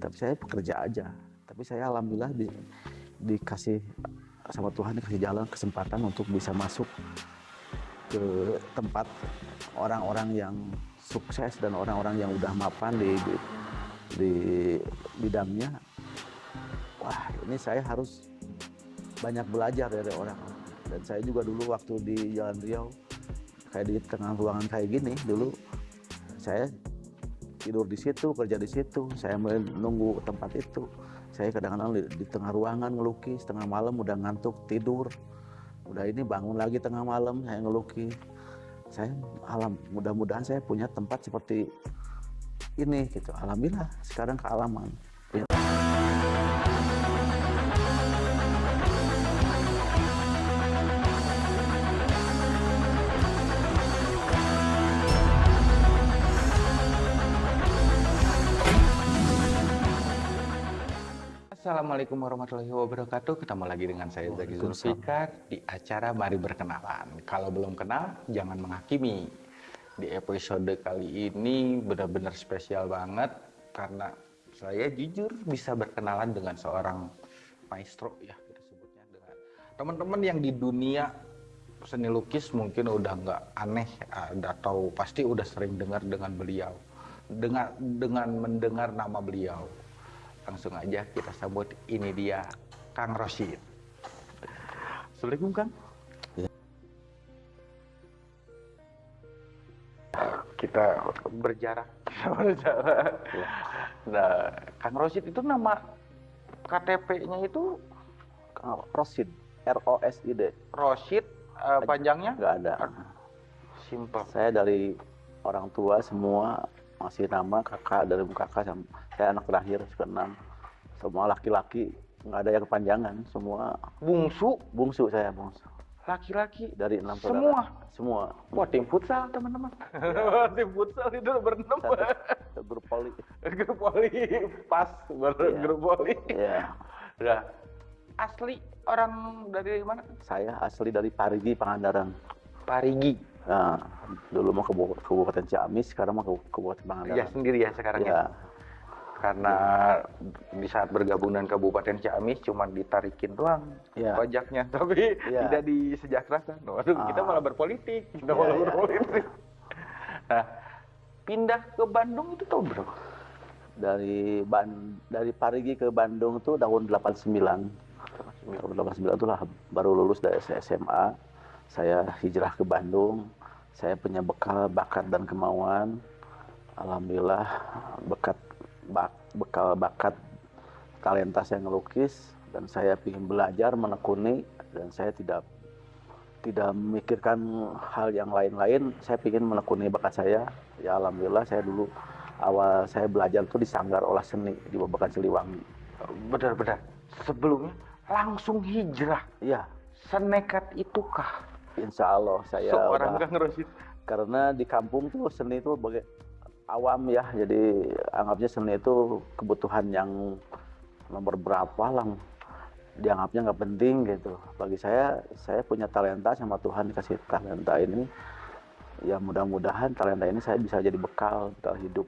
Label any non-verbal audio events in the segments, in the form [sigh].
tapi saya pekerja aja. Tapi saya alhamdulillah di, dikasih sama Tuhan dikasih jalan kesempatan untuk bisa masuk ke tempat orang-orang yang sukses dan orang-orang yang udah mapan di, di di bidangnya. Wah ini saya harus banyak belajar dari orang. Dan saya juga dulu waktu di Jalan Riau kayak di tengah ruangan kayak gini dulu saya tidur di situ kerja di situ saya menunggu tempat itu. Saya kadang-kadang di, di tengah ruangan ngelukis tengah malam udah ngantuk tidur. Udah ini bangun lagi tengah malam saya ngelukis. Saya alam mudah-mudahan saya punya tempat seperti ini gitu. Alhamdulillah sekarang kealaman Assalamualaikum warahmatullahi wabarakatuh. Ketemu lagi dengan saya Zaki Zulfikar di acara Mari Berkenalan. Kalau belum kenal, jangan menghakimi. Di episode kali ini benar-benar spesial banget karena saya jujur bisa berkenalan dengan seorang maestro ya kita sebutnya dengan teman-teman yang di dunia seni lukis mungkin udah nggak aneh atau pasti udah sering dengar dengan beliau dengan dengan mendengar nama beliau langsung aja kita sambut ini dia Kang Rosid. Assalamualaikum Kang. Ya. Kita berjarak, [laughs] berjarak. Ya. Nah, Kang Rosid itu nama KTP-nya itu Kang Rosid R O S I D Rosid uh, panjangnya nggak ada simple. saya dari orang tua semua masih nama kakak dari kakak sama saya anak terakhir keenam semua laki-laki nggak ada yang kepanjangan semua Bungsu bungsu saya bungsu laki-laki dari enam Semua? saudara semua Wah tim futsal teman-teman. [laughs] tim futsal itu berenam. satu grup poli [laughs] grup poli pas baru Iya. grup poli. ya Nah, asli orang dari mana? saya asli dari Parigi Pangandaran Parigi. nah, dulu mau ke Kabupaten Kabupaten Ciamis sekarang mau ke Kabupaten Ya Pangandaran sendiri ya sekarang ya. ya Karena di saat bergabung dengan Kabupaten Ciamis cuma ditarikin doang Ya. pajaknya, [laughs] tapi Ya. tidak disejahterakan. Waduh, kita Ah. malah berpolitik, kita Ya, malah ya. berpolitik. Nah, pindah ke Bandung itu tahun berapa? dari Ban dari Parigi ke Bandung tuh tahun 89 tahun 89 itu lah baru lulus dari SMA saya hijrah ke Bandung saya punya bekal bakat dan kemauan alhamdulillah bekat bak- bekal bakat talenta saya ngelukis dan saya ingin belajar menekuni dan saya tidak tidak memikirkan hal yang lain-lain saya ingin menekuni bakat saya ya alhamdulillah saya dulu awal saya belajar tuh di Sanggar Olah Seni di Babakan Siliwangi Benar-benar. Sebelumnya langsung hijrah. iya Senekat itukah insya Allah saya seorang Kang Rosid? karena di kampung tuh seni itu awam ya. Jadi anggapnya seni itu kebutuhan yang nomor berapa lah dianggapnya nggak penting gitu. Bagi saya saya punya talenta sama Tuhan dikasih talenta ini. Ya mudah-mudahan talenta ini saya bisa jadi bekal bekal hidup.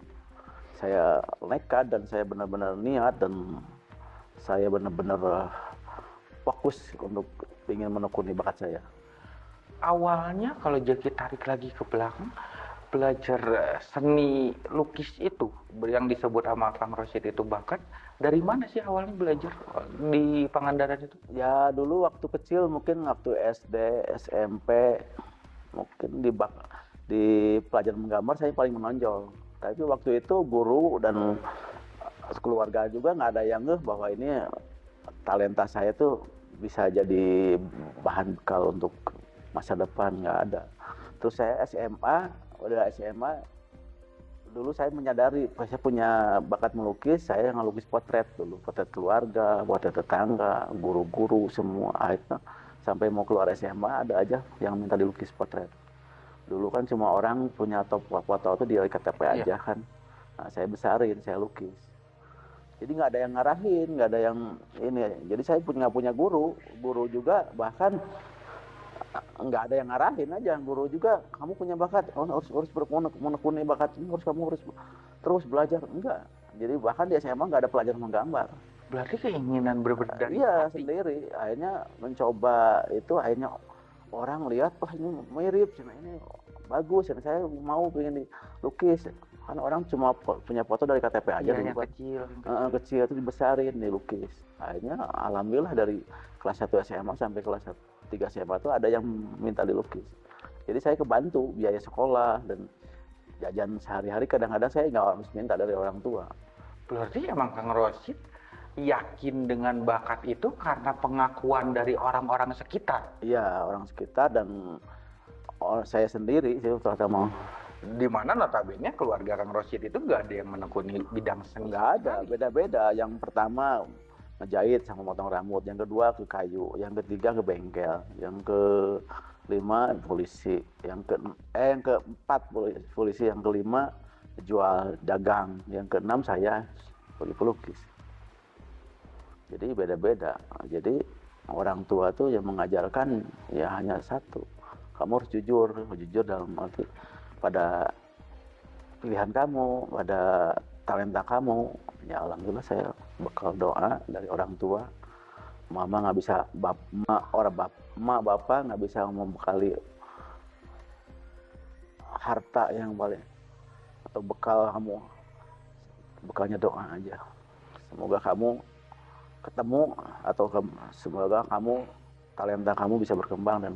Saya nekat dan saya benar-benar niat dan saya benar-benar eh, fokus untuk ingin menekuni bakat saya. Awalnya kalau Jaki tarik lagi ke belakang, belajar eh, seni lukis itu yang disebut sama Kang Rosid itu bakat dari mana sih awalnya belajar eh, di Pangandaran itu? Ya dulu waktu kecil mungkin waktu SD, SMP, mungkin di bak di pelajaran menggambar saya paling menonjol. Tapi waktu itu guru dan eh, keluarga juga nggak ada yang ngeh bahwa ini talenta saya tuh bisa jadi bahan bekal untuk masa depan nggak ada. Terus saya SMA, udah SMA dulu saya menyadari saya punya bakat melukis saya ngelukis potret dulu. Potret keluarga potret tetangga guru-guru semua. Akhirnya sampai mau keluar SMA ada aja yang minta dilukis potret. Dulu kan cuma orang punya top foto itu di KTP Iya. aja kan. Nah, saya besarin saya lukis. Jadi nggak ada yang ngarahin nggak ada yang ini. Jadi saya punya punya guru. Guru juga bahkan nggak ada yang ngarahin aja guru juga kamu punya bakat oh, harus harus ber- mau nek- mau nekuni bakat ini harus kamu harus terus belajar enggak jadi bahkan di SMA nggak ada pelajaran menggambar Berarti keinginan berbeda dari iya hati. sendiri akhirnya mencoba itu akhirnya orang lihat wah ini mirip cina ini bagus dan saya mau pengen dilukis kan orang cuma po- punya foto dari KTP aja Iya, yang kan. kecil. yang Heeh, kecil. kecil itu dibesarin dilukis akhirnya alhamdulillah dari kelas 1 SMA sampai kelas 3 SMA itu ada yang minta dilukis. Jadi saya kebantu biaya sekolah dan jajan sehari-hari kadang-kadang saya nggak harus minta dari orang tua. Berarti emang Kang Rosid yakin dengan bakat itu karena pengakuan dari orang-orang sekitar. iya orang sekitar dan saya sendiri sih terutama. Di mana notabene keluarga Kang Rosid itu nggak ada yang menekuni bidang seni. nggak ada beda-beda. Yang pertama ngejahit sama motong rambut. Yang kedua ke kayu. Yang ketiga ke bengkel. Yang ke lima polisi. Yang ke eh yang keempat polisi, yang kelima jual dagang. Yang keenam saya sebagai pelukis. Jadi beda-beda. Jadi orang tua tuh yang mengajarkan ya hanya satu. Kamu harus jujur. Jujur dalam arti pada pilihan kamu pada talenta kamu ya alhamdulillah saya bekal doa dari orang tua. Mama nggak bisa bap ma, orang bap ma bapak nggak bisa membekali harta yang paling atau bekal kamu. Bekalnya doa aja. Semoga kamu ketemu atau ke- semoga kamu talenta kamu bisa berkembang dan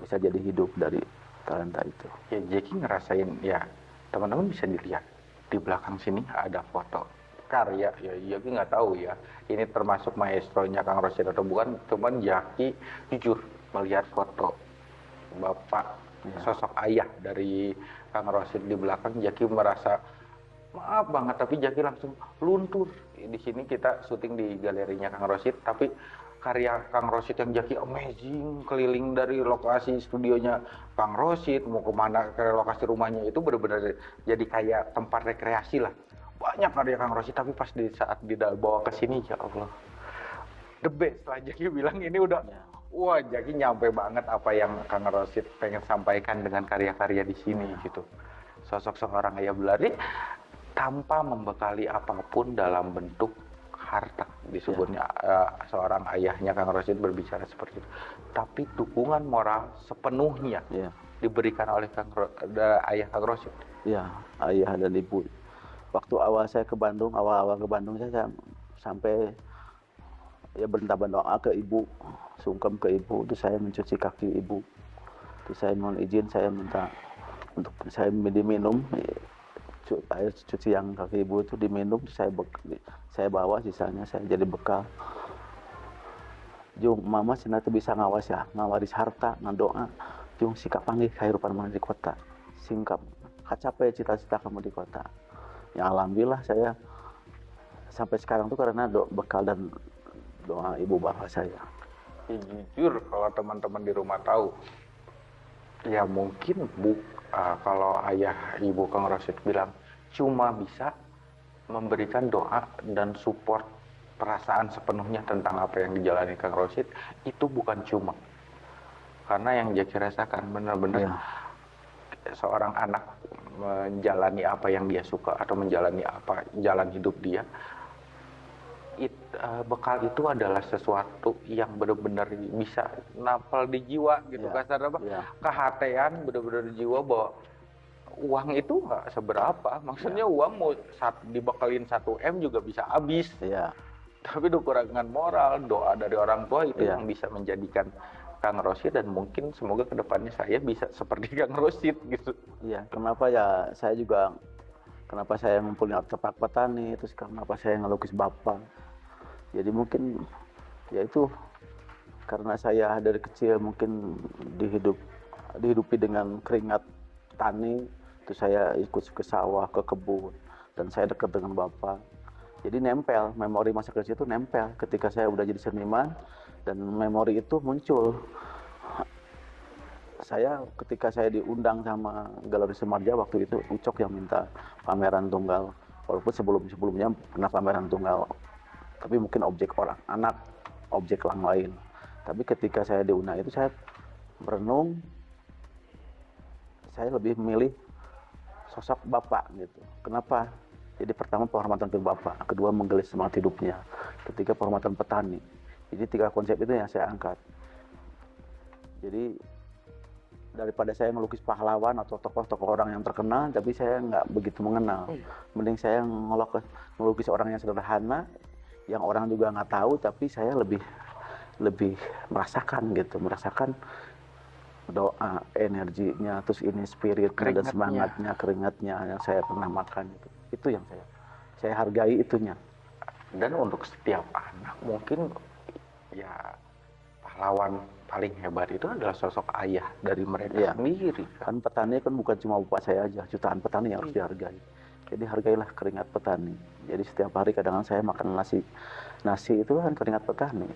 bisa jadi hidup dari talenta itu. Ya Jeki ngerasain ya teman-teman bisa dilihat di belakang sini ada foto karya ya. Jaki nggak tahu ya. Ini termasuk maestronya Kang Rosid atau bukan cuman Jaki jujur melihat foto bapak Ya. sosok ayah dari Kang Rosid di belakang Jaki merasa maaf banget tapi Jaki langsung luntur. Di sini kita syuting di galerinya Kang Rosid tapi karya Kang Rosid yang Jaki amazing keliling dari lokasi studionya Kang Rosid mau ke mana ke lokasi rumahnya itu benar-benar jadi kayak tempat rekreasi lah banyak karya Kang Rosid tapi pas di saat dibawa ke sini ya Allah. The best lah Jaki bilang ini udah Ya. wah Jaki nyampe banget apa yang Kang Rosid pengen sampaikan dengan karya-karya di sini gitu. Sosok seorang ayah belari tanpa membekali apa pun dalam bentuk harta disebutnya eh, seorang ayahnya Kang Rosid berbicara seperti itu. Tapi dukungan moral sepenuhnya ya. diberikan oleh Kang Ro- da- ayah Kang Rosid. Ya ayah dan ibu waktu awal saya ke Bandung awal-awal ke Bandung saya sam- sampai ya berintah doa ke ibu sungkem ke ibu itu saya mencuci kaki ibu itu saya mohon izin saya minta untuk saya diminum air cuci yang kaki ibu itu diminum saya saya bawa sisanya saya jadi bekal Jung, mama cina tuh bisa ngawas ya, ngawaris harta, ngadoa. Jung, sikap panggil kehidupan mana di kota. Singkap, kacapai cita-cita kamu di kota. Ya alhamdulillah saya sampai sekarang tuh karena do, bekal dan doa ibu bapak saya. Ya, jujur kalau teman-teman di rumah tahu ya mungkin bu ah, kalau ayah ibu Kang Rosid bilang cuma bisa memberikan doa dan support perasaan sepenuhnya tentang apa yang dijalani Kang Rosid itu bukan cuma karena yang Jaki rasakan benar-benar Iya. Seorang anak menjalani apa yang dia suka atau menjalani apa jalan hidup dia it- eh, bekal itu adalah sesuatu yang benar-benar bisa napal di jiwa gitu Iya, kasar apa? iya. kehatean benar-benar di jiwa bahwa uang itu nggak seberapa. Maksudnya uang mau saat dibekalin 1 m juga bisa habis. Iya, tapi kekurangan moral doa dari orang tua itu Iya. yang bisa menjadikan Kang Rosid dan mungkin semoga ke depannya saya bisa seperti [laughs] Kang Rosid gitu iya. Kenapa ya saya juga kenapa saya ngumpulin artefak petani, terus kenapa saya ngelukis bapak. Jadi mungkin ya itu karena saya dari kecil mungkin dihidup dihidupi dengan keringat tani, terus saya ikut ke sawah, ke kebun, dan saya dekat dengan bapak. Jadi nempel, memori masa kecil itu nempel. Ketika saya udah jadi seniman dan memori itu muncul. Saya ketika saya diundang sama Galeri Semarja waktu itu Ucok yang minta pameran tunggal. Walaupun sebelum sebelumnya pernah pameran tunggal, tapi mungkin objek orang anak, objek orang lain. Tapi ketika saya diundang itu saya merenung, saya lebih memilih sosok bapak gitu. Kenapa? Jadi pertama penghormatan ke Bapak, kedua menggali semangat hidupnya, ketiga penghormatan petani. Jadi tiga konsep itu yang saya angkat. Jadi daripada saya melukis pahlawan atau tokoh-tokoh orang yang terkenal, tapi saya nggak begitu mengenal. Mending saya ngelukis, melukis orang yang sederhana, yang orang juga nggak tahu, tapi saya lebih lebih merasakan gitu, merasakan doa, energinya, terus ini spirit dan Keringatnya. semangatnya, keringatnya yang saya pernah makan itu. Itu yang saya saya hargai itunya. Dan untuk setiap anak mungkin ya pahlawan paling hebat itu adalah sosok ayah dari mereka Iya. sendiri. Kan petani kan bukan cuma bapak saya aja, jutaan petani yang harus dihargai. Jadi hargailah keringat petani. Jadi setiap hari kadang saya makan nasi. Nasi itu kan keringat petani.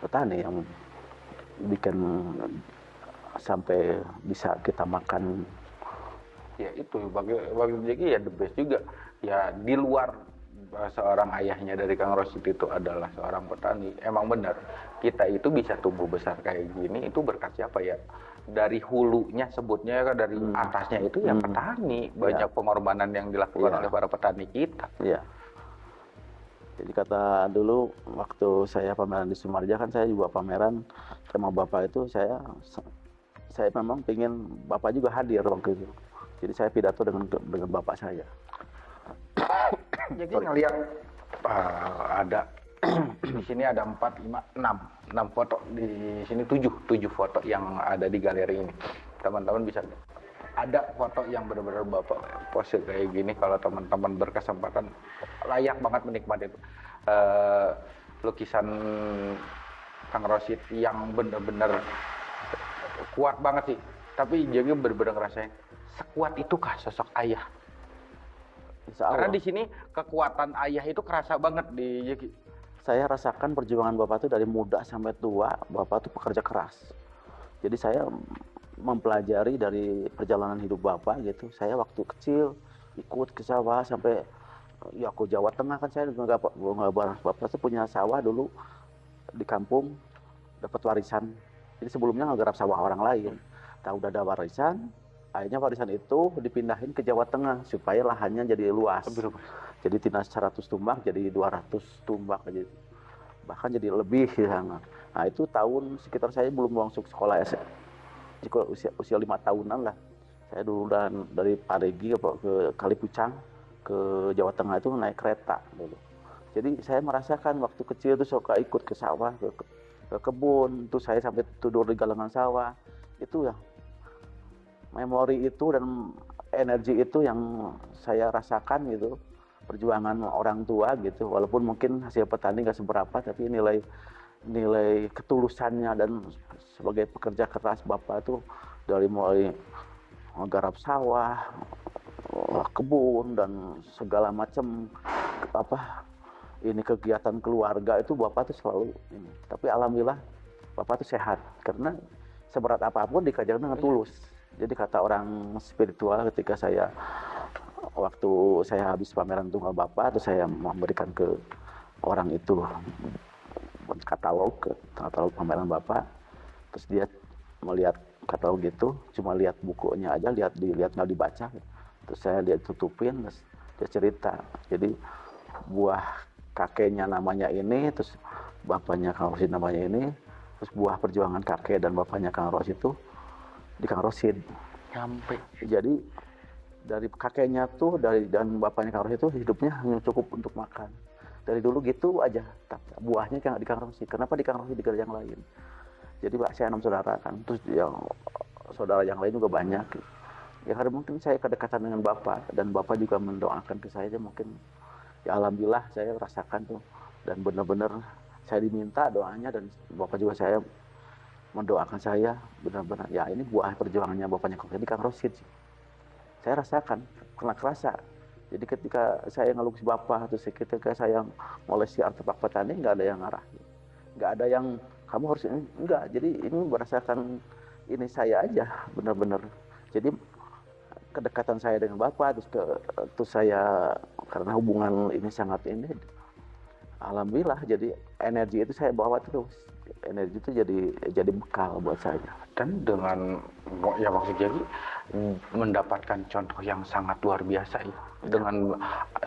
Petani yang bikin sampai bisa kita makan Ya itu bagi bagi Jeki ya the best juga. Ya di luar seorang ayahnya dari Kang Rosid itu adalah seorang petani. Emang benar kita itu bisa tumbuh besar kayak gini itu berkat siapa ya? Dari hulunya sebutnya ya kan dari Hmm. atasnya itu ya Hmm. petani. Banyak pengorbanan yang dilakukan Iya. oleh para petani kita. Iya. Jadi kata dulu waktu saya pameran di Sumarja kan saya juga pameran sama bapak itu saya saya memang pengen bapak juga hadir waktu itu. Jadi saya pidato dengan dengan bapak saya. Jadi ngelihat uh, ada [clears throat] di sini ada 4, 5, 6, 6 foto di sini 7, 7 foto yang ada di galeri ini. Teman-teman bisa ada foto yang benar-benar Bapak pose kayak gini kalau teman-teman berkesempatan layak banget menikmati itu. Eh, lukisan Kang Rosid yang benar-benar kuat banget sih. Tapi jadi benar-benar ngerasain sekuat itukah sosok ayah? Insya Karena Allah, di sini kekuatan ayah itu kerasa banget di Yeki. saya rasakan perjuangan bapak itu dari muda sampai tua, bapak itu pekerja keras. Jadi saya mempelajari dari perjalanan hidup bapak gitu. Saya waktu kecil ikut ke sawah sampai ya ke Jawa Tengah kan saya juga nggak bapak itu punya sawah dulu di kampung dapat warisan. Jadi sebelumnya nggak garap sawah orang lain. Tahu udah ada warisan, akhirnya warisan itu dipindahin ke Jawa Tengah supaya lahannya jadi luas. Jadi tidak 100 tumbak jadi 200 tumbak aja. Bahkan jadi lebih ya. Nah itu tahun sekitar saya belum masuk sekolah S sekolah usia usia lima tahunan lah. Saya dulu dan dari Parigi ke, ke Kalipucang ke Jawa Tengah itu naik kereta dulu. Jadi saya merasakan waktu kecil itu suka ikut ke sawah, ke, ke, ke kebun, terus saya sampai tidur di galangan sawah. Itu ya memori itu dan energi itu yang saya rasakan gitu perjuangan orang tua gitu. Walaupun mungkin hasil petani nggak seberapa tapi nilai nilai ketulusannya dan sebagai pekerja keras bapak itu dari mulai menggarap sawah kebun dan segala macam apa ini kegiatan keluarga itu bapak tuh selalu ini. Tapi alhamdulillah bapak tuh sehat. Karena seberat apa pun dikerjakan dengan tulus jadi kata orang spiritual ketika saya waktu saya habis pameran tunggal bapak terus saya memberikan ke orang itu katalog katalog pameran bapak terus dia melihat katalog itu cuma lihat bukunya aja lihat dilihat nggak dibaca. Terus saya dia tutupin terus dia cerita. Jadi buah kakeknya namanya ini terus bapaknya Kang namanya ini terus buah perjuangan kakek dan bapaknya Kang Rosid itu di Kang Rosid Nyampe. jadi dari kakeknya tuh dari dan bapaknya Kang Rosid itu hidupnya hanya cukup untuk makan. Dari dulu gitu aja. Buahnya kan di Kang Rosid kenapa di Kang Rosid di yang lain? Jadi pak saya enam saudara kan. Terus yang saudara yang lain juga banyak. Ya karena mungkin saya kedekatan dengan bapak dan bapak juga mendoakan ke saya mungkin ya alhamdulillah saya rasakan tuh. Dan benar-benar saya diminta doanya dan bapak juga saya mendoakan saya benar-benar. Ya ini buah perjuangannya bapaknya Kang Rosid Kang Rosid sih. Saya rasakan kena kerasa. Jadi ketika saya ngelukis bapak terus ketika saya ngoleksi artefak petani nggak ada yang ngarah. Nggak ada yang kamu harus ini. Enggak jadi ini merasakan ini saya aja benar-benar. Jadi kedekatan saya dengan bapak terus ke terus saya karena hubungan ini sangat ini alhamdulillah. Jadi energi itu saya bawa terus energi itu jadi jadi bekal buat saya. Dan dengan ya maksud jadi mendapatkan contoh yang sangat luar biasa ya. Dengan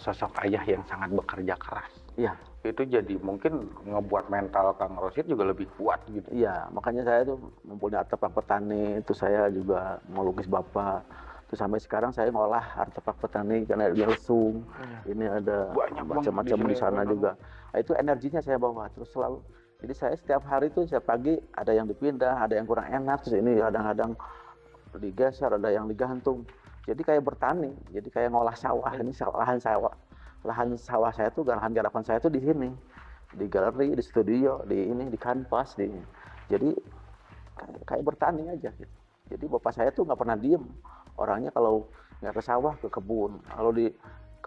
sosok ayah yang sangat bekerja keras. Iya. Itu jadi mungkin ngebuat mental Kang Rosid juga lebih kuat gitu. Iya makanya saya tuh mempunyai artefak petani itu saya juga melukis bapak. Terus sampai sekarang saya ngolah artefak petani karena ada lesung, ini ada macam-macam di sana ya, juga. Nah, itu energinya saya bawa. Terus selalu. Jadi saya setiap hari tuh setiap pagi ada yang dipindah, ada yang kurang enak, terus ini kadang-kadang digeser, ada yang digantung. Jadi kayak bertani, jadi kayak ngolah sawah. Ini lahan sawah, lahan sawah saya tuh, lahan garapan saya tuh di sini, di galeri, di studio, di ini, di kanvas, di. Jadi kayak, kayak bertani aja. Gitu. Jadi bapak saya tuh nggak pernah diem. Orangnya kalau nggak ke sawah ke kebun. Kalau di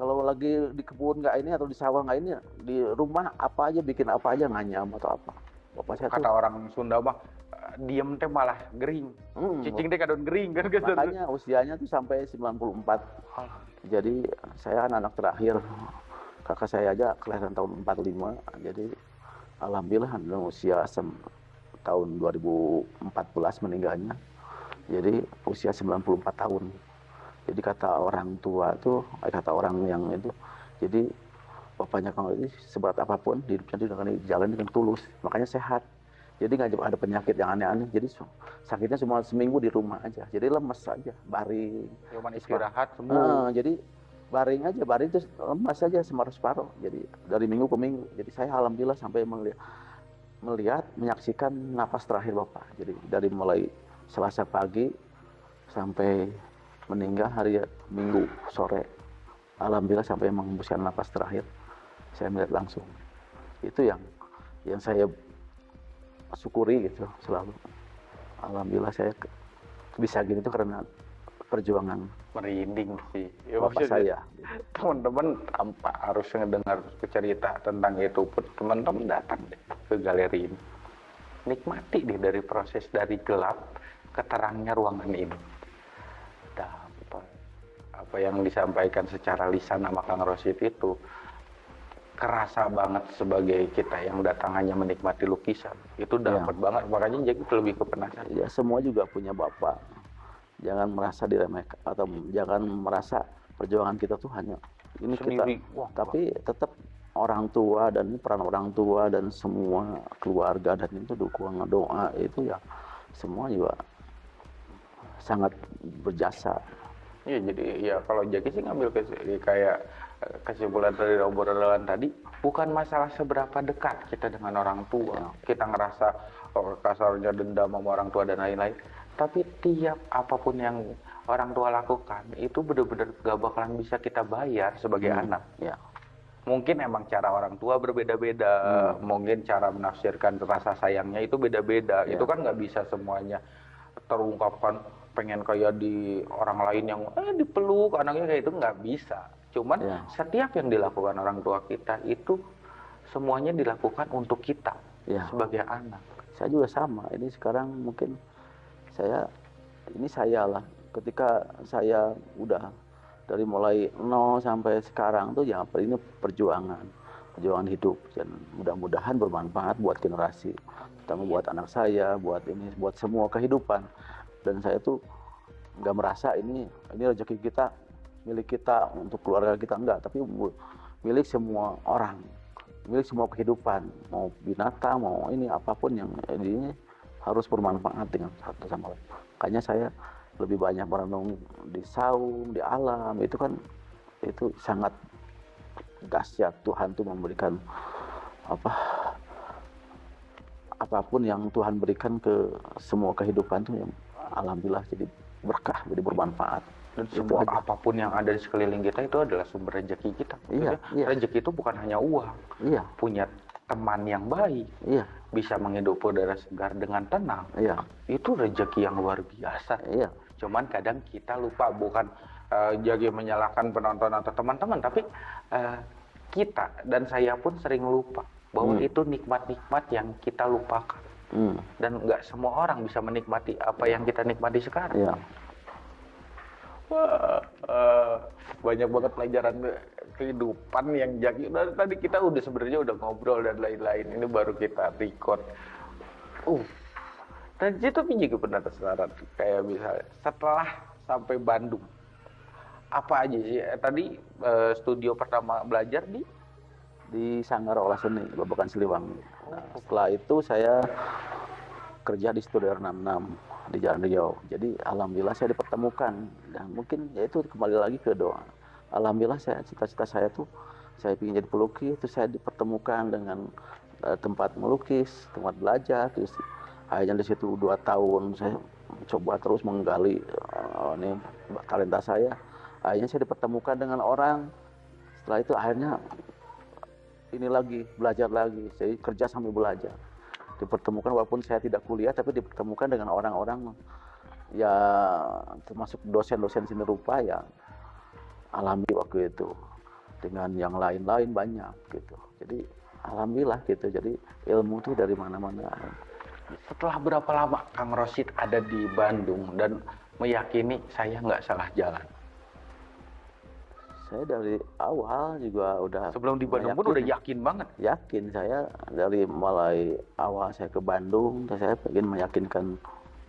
kalau lagi di kebun nggak ini atau di sawah nggak ini di rumah apa aja bikin apa aja nganyam atau apa. Bapak saya kata tuh orang Sunda mah eh, diem teh malah gering hmm, cicing teh kadon gering kan gitu makanya usianya tuh sampai 94. Jadi saya kan anak terakhir. Kakak saya aja kelahiran tahun 45. Jadi alhamdulillah dalam usia sem- tahun 2014 meninggalnya. Jadi usia 94 tahun. Jadi kata orang tua tuh, eh, kata orang yang itu, jadi bapaknya Kang ini seberat apa pun di hidupnya dia dengan jalan dengan tulus, makanya sehat. Jadi nggak ada penyakit yang aneh-aneh. Jadi sakitnya cuma seminggu di rumah aja. Jadi lemes aja, baring. cuman istirahat sembuh Nah, jadi baring aja, baring terus lemas aja separuh-separuh. Jadi dari minggu ke minggu. Jadi saya alhamdulillah sampai melihat, melihat menyaksikan napas terakhir Bapak. Jadi dari mulai Selasa pagi sampai meninggal hari Minggu sore. Alhamdulillah sampai menghembuskan napas terakhir. Saya melihat langsung. Itu yang yang saya syukuri gitu selalu. Alhamdulillah saya bisa gini tuh karena perjuangan merinding sih ya, bapak saya. teman-teman tanpa harus mendengar cerita tentang itu pun teman-teman datang deh ke galeri ini nikmati deh dari proses dari gelap ke terangnya ruangan ini apa yang disampaikan secara lisan sama Kang Rosid itu kerasa banget sebagai kita yang datang hanya menikmati lukisan itu dapat banget makanya jadi lebih ke penasaran Ya semua juga punya bapak. Jangan merasa diremehkan atau jangan merasa perjuangan kita tuh hanya ini kita. sendiri wah Tapi tetap orang tua dan peran orang tua dan semua keluarga dan itu dukungan doa itu ya semua juga sangat berjasa. Iya jadi ya kalau Jaki sih ngambil kes- kayak eh, kesimpulan dari obrolan tadi bukan masalah seberapa dekat kita dengan orang tua Ya. kita ngerasa oh, kasarnya dendam sama orang tua dan lain-lain tapi tiap apa pun yang orang tua lakukan itu benar-benar gak bakalan bisa kita bayar sebagai Hmm. anak Ya, mungkin emang cara orang tua berbeda-beda Hmm. mungkin cara menafsirkan rasa sayangnya itu beda-beda Ya. itu kan nggak bisa semuanya terungkapkan pengen kayak di orang lain yang eh dipeluk anaknya kayak itu nggak bisa cuman Ya. setiap yang dilakukan orang tua kita itu semuanya dilakukan untuk kita ya. sebagai anak Saya juga sama. Ini sekarang mungkin saya ini saya lah. Ketika saya udah dari mulai nol sampai sekarang tuh ya ini perjuangan, perjuangan hidup dan mudah-mudahan bermanfaat buat generasi, terutama buat anak saya, buat ini, buat semua kehidupan. Dan saya tuh nggak merasa ini ini rezeki kita milik kita untuk keluarga kita enggak, tapi milik semua orang milik semua kehidupan mau binatang mau ini apa pun yang ini harus bermanfaat dengan satu sama lain. Makanya saya lebih banyak merenung di saung di alam itu kan itu sangat dahsyat. Tuhan tuh memberikan apa apa pun yang Tuhan berikan ke semua kehidupan tuh yang alhamdulillah jadi berkah jadi bermanfaat. Dan semua apa pun yang ada di sekeliling kita itu adalah sumber rezeki kita. Iya, iya. rezeki itu bukan hanya uang. Iya. Punya teman yang baik. Iya. Bisa menghidup udara segar dengan tenang. Iya. Itu rezeki yang luar biasa. Iya. Cuman kadang kita lupa bukan eh, jadi menyalahkan penonton atau teman-teman tapi eh, kita dan saya pun sering lupa bahwa Hmm. itu nikmat-nikmat yang kita lupakan hmm, dan nggak semua orang bisa menikmati apa yang kita nikmati sekarang. Iya. Wah, eh, banyak banget pelajaran kehidupan yang jadi tadi kita udah sebenarnya udah ngobrol dan lain-lain. Ini baru kita record. Uh, dan itu juga pernah tersarat. Kayak misalnya setelah sampai Bandung apa aja sih? Eh, tadi eh, studio pertama belajar di? Di Sanggar Olah Seni Babakan Siliwangi. Setelah itu saya kerja di Studio 66 di Jalan Riau. Jadi alhamdulillah saya dipertemukan dan mungkin ya itu kembali lagi ke doa. Alhamdulillah saya cita-cita saya tuh saya ingin jadi pelukis, itu saya dipertemukan dengan eh, tempat melukis, tempat belajar. Terus akhirnya di situ dua tahun saya coba terus menggali eh, ini talenta saya. Akhirnya saya dipertemukan dengan orang. Setelah itu akhirnya ini lagi belajar lagi. Saya kerja sambil belajar. Dipertemukan walaupun saya tidak kuliah tapi dipertemukan dengan orang-orang ya termasuk dosen-dosen seni rupa ya alami waktu itu. Dengan yang lain-lain banyak gitu. Jadi alhamdulillah gitu. Jadi ilmu tuh dari mana-mana. Setelah berapa lama Kang Rosid ada di Bandung dan meyakini saya nggak salah jalan saya dari awal juga udah sebelum di Bandung pun meyakini. udah yakin banget? Yakin saya dari mulai awal saya ke Bandung dan saya ingin meyakinkan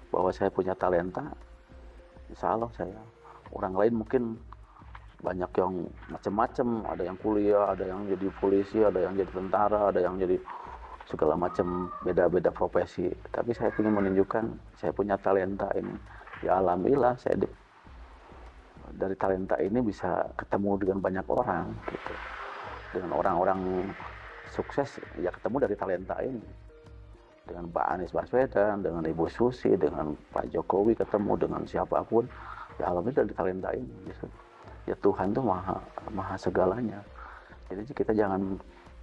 bahwa saya punya talenta. Insya Allah saya orang lain mungkin banyak yang macam-macam ada yang kuliah ada yang jadi polisi ada yang jadi tentara ada yang jadi segala macam beda-beda profesi. Tapi saya ingin menunjukkan saya punya talenta ini. Ya alhamdulillah saya di- dari talenta ini bisa ketemu dengan banyak orang gitu. Dengan orang-orang sukses ya ketemu dari talenta ini. Dengan Pak Anies Baswedan dengan Ibu Susi dengan Pak Jokowi ketemu dengan siapa pun. Ya alhamdulillah dari talenta ini gitu. ya Tuhan tuh maha maha segalanya. Jadi kita jangan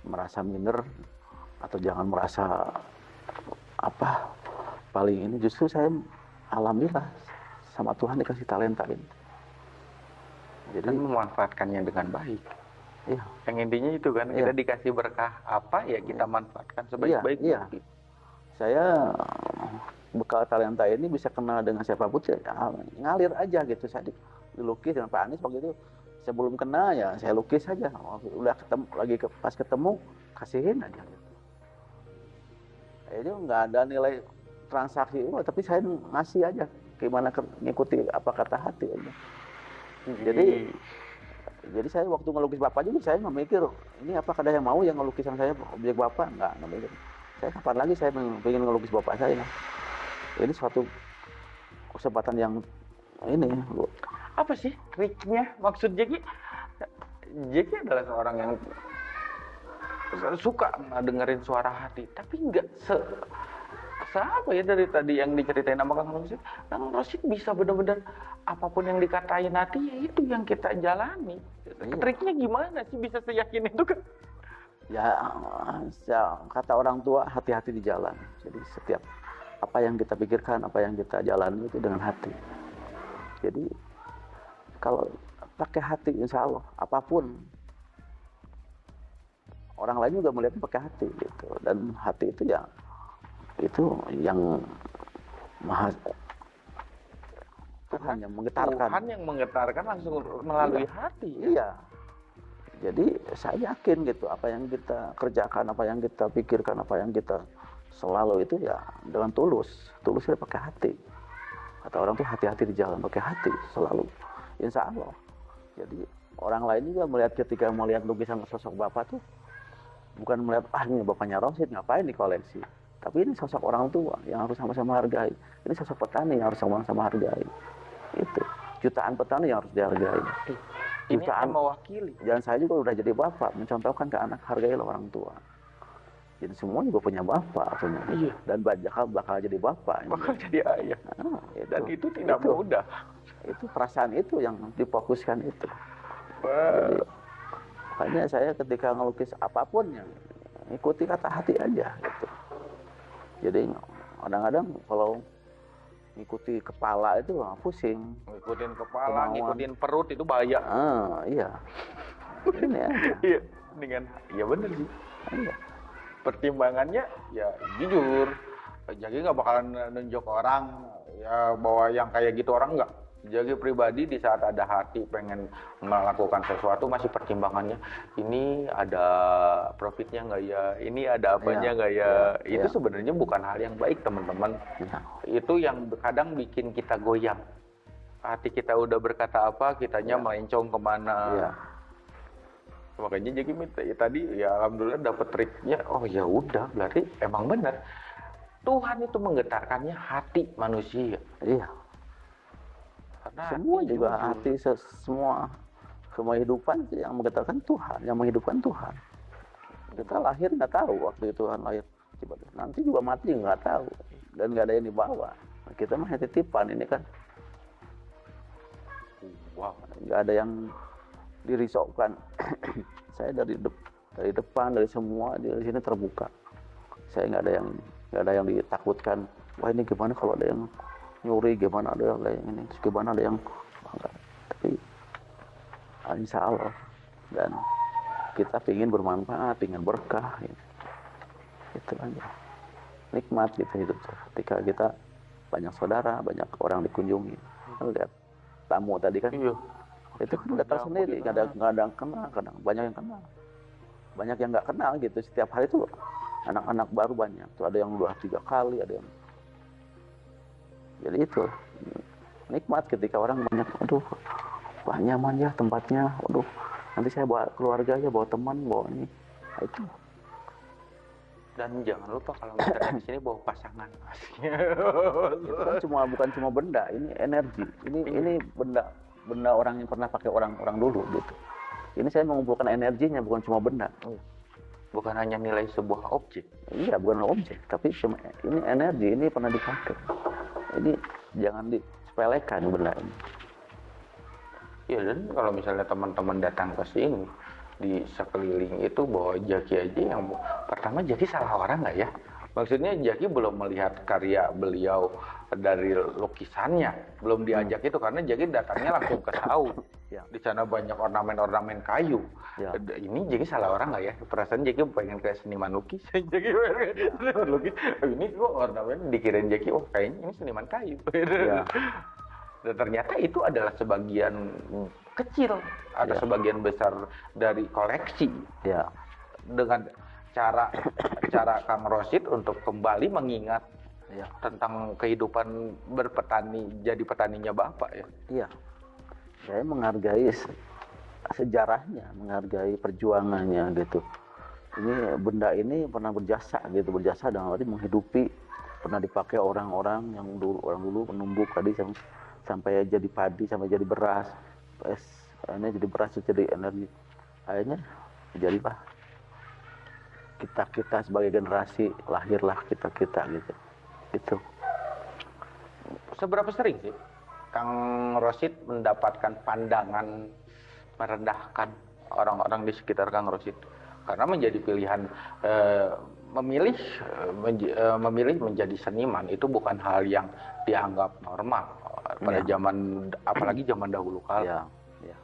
merasa minder atau jangan merasa apa paling ini. Justru saya alhamdulillah sama Tuhan dikasih talenta ini jadi dan memanfaatkannya dengan baik. Iya. Yang intinya itu kan Iya. kita dikasih berkah apa ya kita manfaatkan Iya, sebaik-baiknya iya. saya bekal talenta ini bisa kenal dengan siapa pun ya ngalir aja gitu. Saya di- dilukis dengan Pak Anies waktu itu. Saya belum kenal ya saya lukis aja. Udah ketemu lagi ke, pas ketemu kasihin aja gitu. itu nggak ada nilai transaksi tapi saya ngasih aja. Gimana ngikuti apa kata hati aja Jadi- jadi saya waktu ngelukis bapak juga saya nggak mikir ini apa ada yang mau yang ngelukisan saya objek bapak? Nggak nggak mikir. Saya kapan lagi saya ingin ngelukis bapak saya? Ini suatu kesempatan yang ini. Apa sih triknya? Maksud Jeki? Jeki adalah seorang yang suka dengerin suara hati tapi nggak se apa ya dari tadi yang diceritain sama Kang Rosid? Kang Rosid bisa benar-benar apa pun yang dikatain hati ya itu yang kita jalani. Iya. triknya gimana sih? Bisa seyakin itu kan? Ya, ya kata orang tua hati-hati di jalan. Jadi setiap apa yang kita pikirkan apa yang kita jalani itu dengan hati. Jadi kalau pakai hati insya Allah apa pun orang lain juga melihat pakai hati gitu. Dan hati itu ya itu yang maha Tuhan yang menggetarkan Tuhan yang menggetarkan langsung melalui hati ya. Iya. Jadi saya yakin gitu apa yang kita kerjakan, apa yang kita pikirkan, apa yang kita selalu itu ya dengan tulus. Tulusnya pakai hati. Kata orang tuh hati-hati di jalan, pakai hati selalu. Insya Allah. Jadi orang lain juga melihat ketika melihat lukisan sosok bapak tuh bukan melihat ah ini bapaknya Rosid ngapain di koleksi. Tapi ini sosok orang tua yang harus sama-sama hargai. Ini sosok petani yang harus sama-sama hargai. Itu jutaan petani yang harus dihargai. Ini Jutaan mewakili. dan saya juga udah jadi bapak mencontohkan ke anak hargailah orang tua jadi semua juga punya bapak punya Iya. dan bakal bakal jadi bapak Bakal jadi ayah. Ah, Dan itu tidak itu, mudah. itu perasaan itu yang difokuskan itu jadi makanya saya ketika ngelukis apa pun yang ikuti kata hati aja gitu jadi kadang-kadang kalau ngikuti kepala itu pusing ngikutin kepala, Kemauan. ngikutin perut itu bahaya. ah iya ini aja [laughs] Iya, dengan iya bener sih. iya Pertimbangannya ya jujur. Jadi nggak bakalan nunjuk orang ya bahwa yang kayak gitu orang nggak. Jadi pribadi di saat ada hati pengen melakukan sesuatu masih pertimbangannya ini ada profitnya nggak ya, ini ada apanya Iya, nggak ya. iya, Itu iya. sebenarnya bukan hal yang baik teman-teman. Ya. Itu yang kadang bikin kita goyang. Hati kita udah berkata apa, kitanya Iya. melencong ke mana. Iya. Makanya jadi minta ya tadi ya alhamdulillah dapat triknya. Oh ya udah berarti emang benar. Tuhan itu menggetarkannya hati manusia. Iya. Karena Semua hati juga jujur. hati se- semua semua hidupan yang menggetarkan Tuhan, yang menghidupkan Tuhan. Kita lahir nggak tahu waktu itu Tuhan lahir. Nanti juga mati nggak tahu dan nggak ada yang dibawa. Kita mah titipan ini kan Wow. nggak ada yang dirisaukan. [clears throat] Saya dari dep- dari depan dari semua di sini terbuka. Saya nggak ada yang nggak ada yang ditakutkan. Wah ini gimana kalau ada yang nyuri, gimana ada yang yang ini, terus gimana ada yang Wah, nggak. Tapi ah, insya Allah dan kita ingin bermanfaat, ingin berkah, gitu. itu aja. Nikmat gitu hidup. Ketika kita banyak saudara, banyak orang dikunjungi. Lihat tamu tadi kan Iya. itu kan datang sendiri nggak ada nggak ada yang kenal kadang banyak yang kenal banyak yang nggak kenal gitu setiap hari tuh anak-anak baru banyak tuh ada yang dua tiga kali ada yang jadi itu nikmat ketika orang banyak aduh wah nyaman ya tempatnya aduh nanti saya bawa keluarga ya bawa teman bawa ini Nah, itu Dan jangan lupa kalau [coughs] misalnya di sini bawa pasangan. [laughs] itu kan cuma bukan cuma benda ini energi ini Iya. ini benda benda orang yang pernah pakai orang orang dulu gitu ini saya mengumpulkan energinya bukan cuma benda Bukan hanya nilai sebuah objek. Iya, bukan objek, tapi cuma ini energi, ini pernah dipakai. Ini jangan disepelekan benda ini. Ya dan kalau misalnya teman-teman datang ke sini di sekeliling itu bawa Jaki aja yang pertama Jaki salah orang nggak ya? Maksudnya Jaki belum melihat karya beliau dari lukisannya, belum diajak itu karena Jaki datangnya langsung ke saung. [laughs] Ya. Di sana banyak ornamen-ornamen kayu. Ya. Ini Jaki salah orang nggak ya? Perasaan Jaki pengen kayak seniman lukis. [laughs] Jaki seniman lukis. Oh, ini kok ornamen dikirain Jaki, oh kayaknya ini seniman kayu. [laughs] Ya. Dan ternyata itu adalah sebagian kecil atau Ya. sebagian besar dari koleksi Ya, dengan cara cara Kang Rosid untuk kembali mengingat ya, tentang kehidupan berpetani jadi petaninya Bapak ya. iya. Saya menghargai se- sejarahnya, menghargai perjuangannya gitu. Ini benda ini pernah berjasa gitu, berjasa dalam arti menghidupi pernah dipakai orang-orang yang dulu orang dulu menumbuk tadi sam- sampai jadi padi sampai jadi beras es akhirnya jadi beras jadi energi akhirnya jadilah kita kita sebagai generasi lahirlah kita kita gitu itu Seberapa sering sih Kang Rosid mendapatkan pandangan merendahkan orang-orang di sekitar Kang Rosid? Karena menjadi pilihan eh, memilih eh, menj- eh, memilih menjadi seniman itu bukan hal yang dianggap normal pada Ya. zaman apalagi zaman dahulu kala. ya ya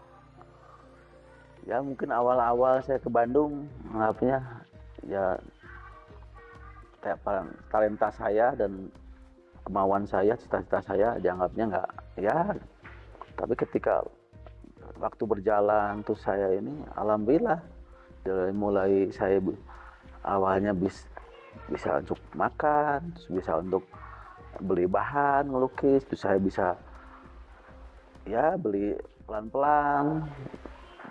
ya mungkin awal-awal saya ke Bandung menganggapnya ya kayak pa- talenta saya dan kemauan saya cita-cita saya dianggapnya nggak ya tapi ketika waktu berjalan tuh saya ini alhamdulillah dari mulai saya awalnya bis, bisa untuk makan bisa untuk beli bahan ngelukis terus saya bisa ya beli pelan-pelan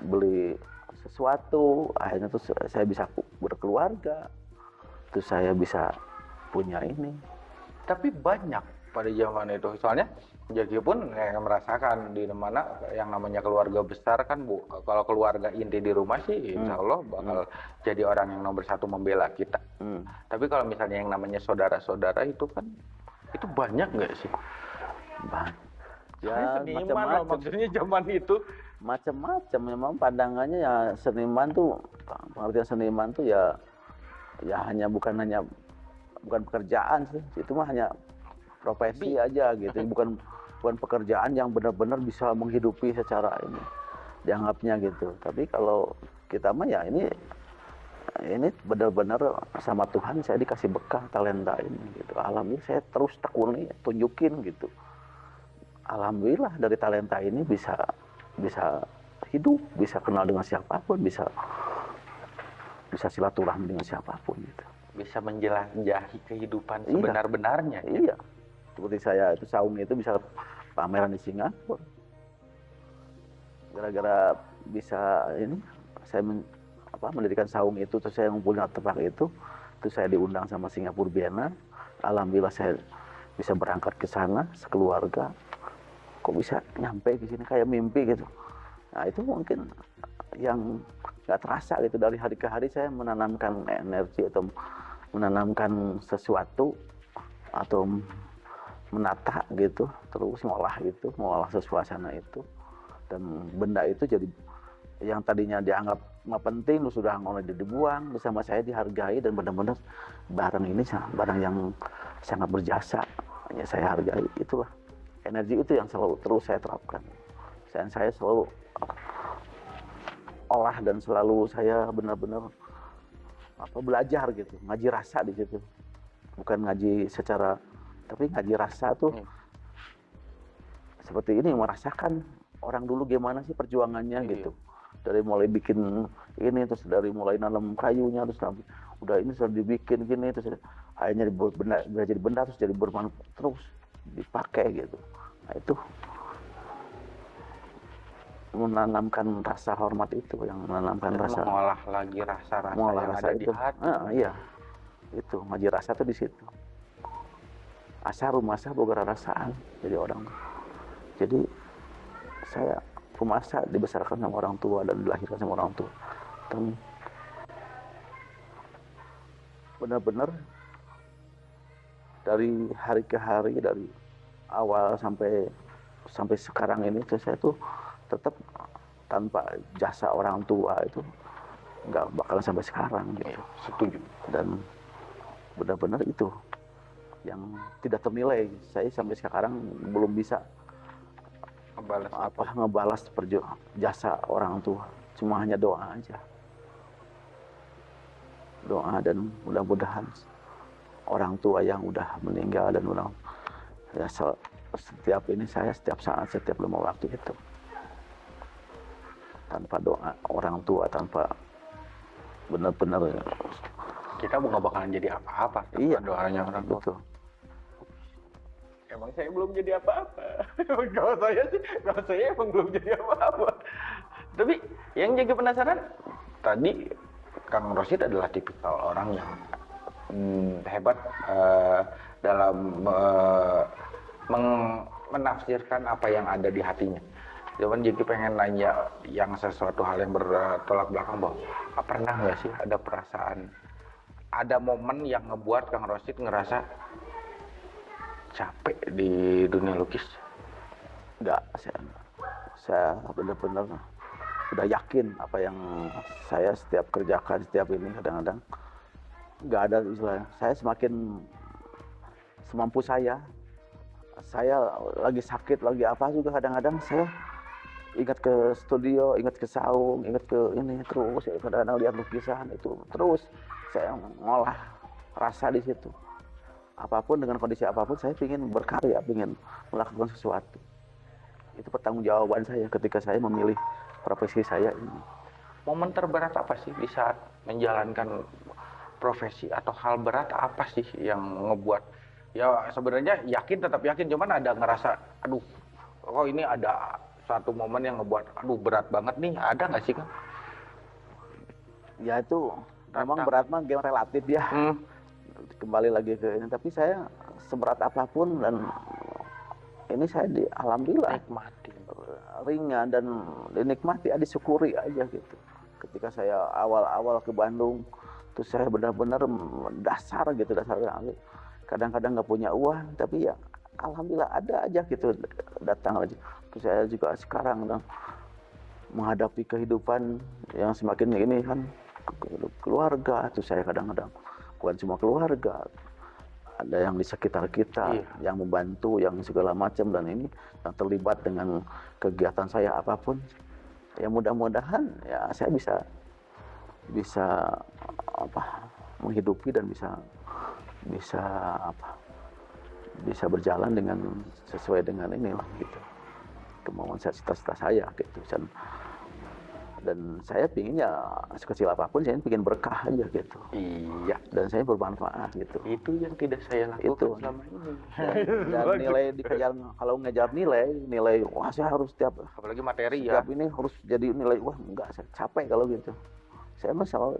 beli sesuatu akhirnya tuh saya bisa berkeluarga terus saya bisa punya ini Tapi banyak pada zaman itu. Soalnya Jaki pun kayak merasakan di mana yang namanya keluarga besar kan bu. Kalau keluarga inti di rumah sih, insya Allah bakal jadi orang yang nomor satu membela kita. Hmm. Tapi kalau misalnya yang namanya saudara-saudara itu kan itu banyak nggak sih? Ba- Ya, macam-macam maksudnya zaman itu. Macam-macam. Memang pandangannya ya seniman tuh pengertian seniman tuh ya ya hanya bukan hanya bukan pekerjaan sih. Itu mah hanya profesi aja gitu. Bukan bukan pekerjaan yang benar-benar bisa menghidupi secara ini dianggapnya gitu. Tapi kalau kita mah ya ini ini benar-benar sama Tuhan saya dikasih bekal talenta ini gitu. Alhamdulillah saya terus tekuni tunjukin gitu. Alhamdulillah dari talenta ini bisa bisa hidup bisa kenal dengan siapa pun bisa bisa silaturahmi dengan siapa pun gitu. Bisa menjelajahi kehidupan Iya. sebenar-benarnya. ya. Iya. Seperti saya itu saung itu bisa pameran di Singapura. Gara-gara bisa ini saya men- apa, mendirikan saung itu terus saya ngumpulin artefak itu terus saya diundang sama Singapura Biennale. Alhamdulillah saya bisa berangkat ke sana sekeluarga. Kok bisa nyampe ke sini kayak mimpi gitu. Nah itu mungkin yang nggak terasa gitu. Dari hari ke hari saya menanamkan energi atau menanamkan sesuatu atau menata gitu terus ngolah gitu ngolah suasana itu. Dan benda itu jadi yang tadinya dianggap nggak penting lu sudah mulai dibuang bersama saya dihargai dan benar-benar barang ini barang yang sangat berjasa hanya saya hargai itulah energi itu yang selalu terus saya terapkan. Dan saya selalu olah dan selalu saya benar-benar apa belajar gitu. Ngaji rasa di situ. Bukan ngaji secara tapi ngaji rasa tuh Hmm. seperti ini merasakan orang dulu gimana sih perjuangannya Iya. gitu. Dari mulai bikin ini terus dari mulai nanam kayunya terus nanti udah ini sudah dibikin gini terus akhirnya dibuat benda jadi benda terus jadi bermanfaat terus dipakai gitu. Nah itu menanamkan rasa hormat itu yang menanamkan Dan rasa mengolah lagi rasa-rasa mengolah yang rasa ada di itu. hati. Ah, iya. Itu ngaji rasa tuh di situ. Asa rumasa boga rasaan jadi orang jadi saya rumasa dibesarkan sama orang tua dan dilahirkan sama orang tua. Dan benar-benar dari hari ke hari dari awal sampai sampai sekarang ini tuh saya tuh tetap tanpa jasa orang tua itu nggak bakalan sampai sekarang gitu. Iya, setuju. dan benar-benar itu yang tidak ternilai. Saya sampai sekarang belum bisa Ngebalas apa? ngebalas perju jasa orang tua. Cuma hanya doa aja. Doa dan mudah-mudahan orang tua yang udah meninggal dan orang ya se- setiap ini saya setiap saat setiap lima waktu itu tanpa doa orang tua tanpa benar-benar kita nggak bakalan jadi apa-apa Iya. doanya orang tua. betul Emang saya belum jadi apa-apa. [laughs] kalau saya sih, kalau saya emang belum jadi apa-apa. Tapi yang jadi penasaran, tadi Kang Rosid adalah tipikal orang yang hmm, hebat eh, dalam meng- menafsirkan apa yang ada di hatinya. Cuman jadi pengen nanya yang sesuatu hal yang bertolak belakang bahwa "Ah, pernah nggak sih ada perasaan, ada momen yang ngebuat Kang Rosid ngerasa capek di dunia lukis. nggak saya saya benar-benar udah yakin apa yang saya setiap kerjakan setiap ini kadang-kadang nggak ada istilahnya. Saya semakin semampu saya. Saya lagi sakit lagi apa juga kadang-kadang saya ingat ke studio ingat ke saung ingat ke ini terus ya, kadang-kadang lihat lukisan itu terus saya ngolah rasa di situ. Apa pun dengan kondisi apa pun saya ingin berkarya ingin melakukan sesuatu. Itu pertanggungjawaban saya ketika saya memilih profesi saya ini. Momen terberat apa sih di saat menjalankan profesi atau hal berat apa sih yang ngebuat? Ya sebenarnya yakin tetap yakin cuman ada ngerasa aduh kok ini ada satu momen yang ngebuat aduh berat banget nih. Ada nggak sih kan? ya itu memang berat mah game relatif ya. Hmm, kembali lagi ke ini tapi saya seberat apa pun dan ini saya di alhamdulillah nikmati. ringan dan dinikmati ya disyukuri aja gitu. Ketika saya awal-awal ke Bandung terus saya benar-benar dasar gitu dasar kadang-kadang nggak punya uang tapi ya alhamdulillah ada aja gitu datang aja. Terus saya juga sekarang nah, menghadapi kehidupan yang semakin ini kan keluarga terus saya kadang-kadang bukan cuma keluarga ada yang di sekitar kita Iya. yang membantu yang segala macam dan ini yang terlibat dengan kegiatan saya apa pun. Ya mudah-mudahan ya saya bisa bisa apa menghidupi dan bisa bisa apa bisa berjalan dengan sesuai dengan inilah gitu kemauan saya cita-cita saya gitu dan dan saya pingin ya sekecil apa pun saya pingin berkah aja gitu Iya. dan saya bermanfaat gitu Itu yang tidak saya lakukan Itu. selama ini. dan, dan nilai dikejar kalau ngejar nilai nilai wah saya harus tiap Apalagi materi ya. tiap ini harus jadi nilai wah enggak saya capek kalau gitu saya mah selalu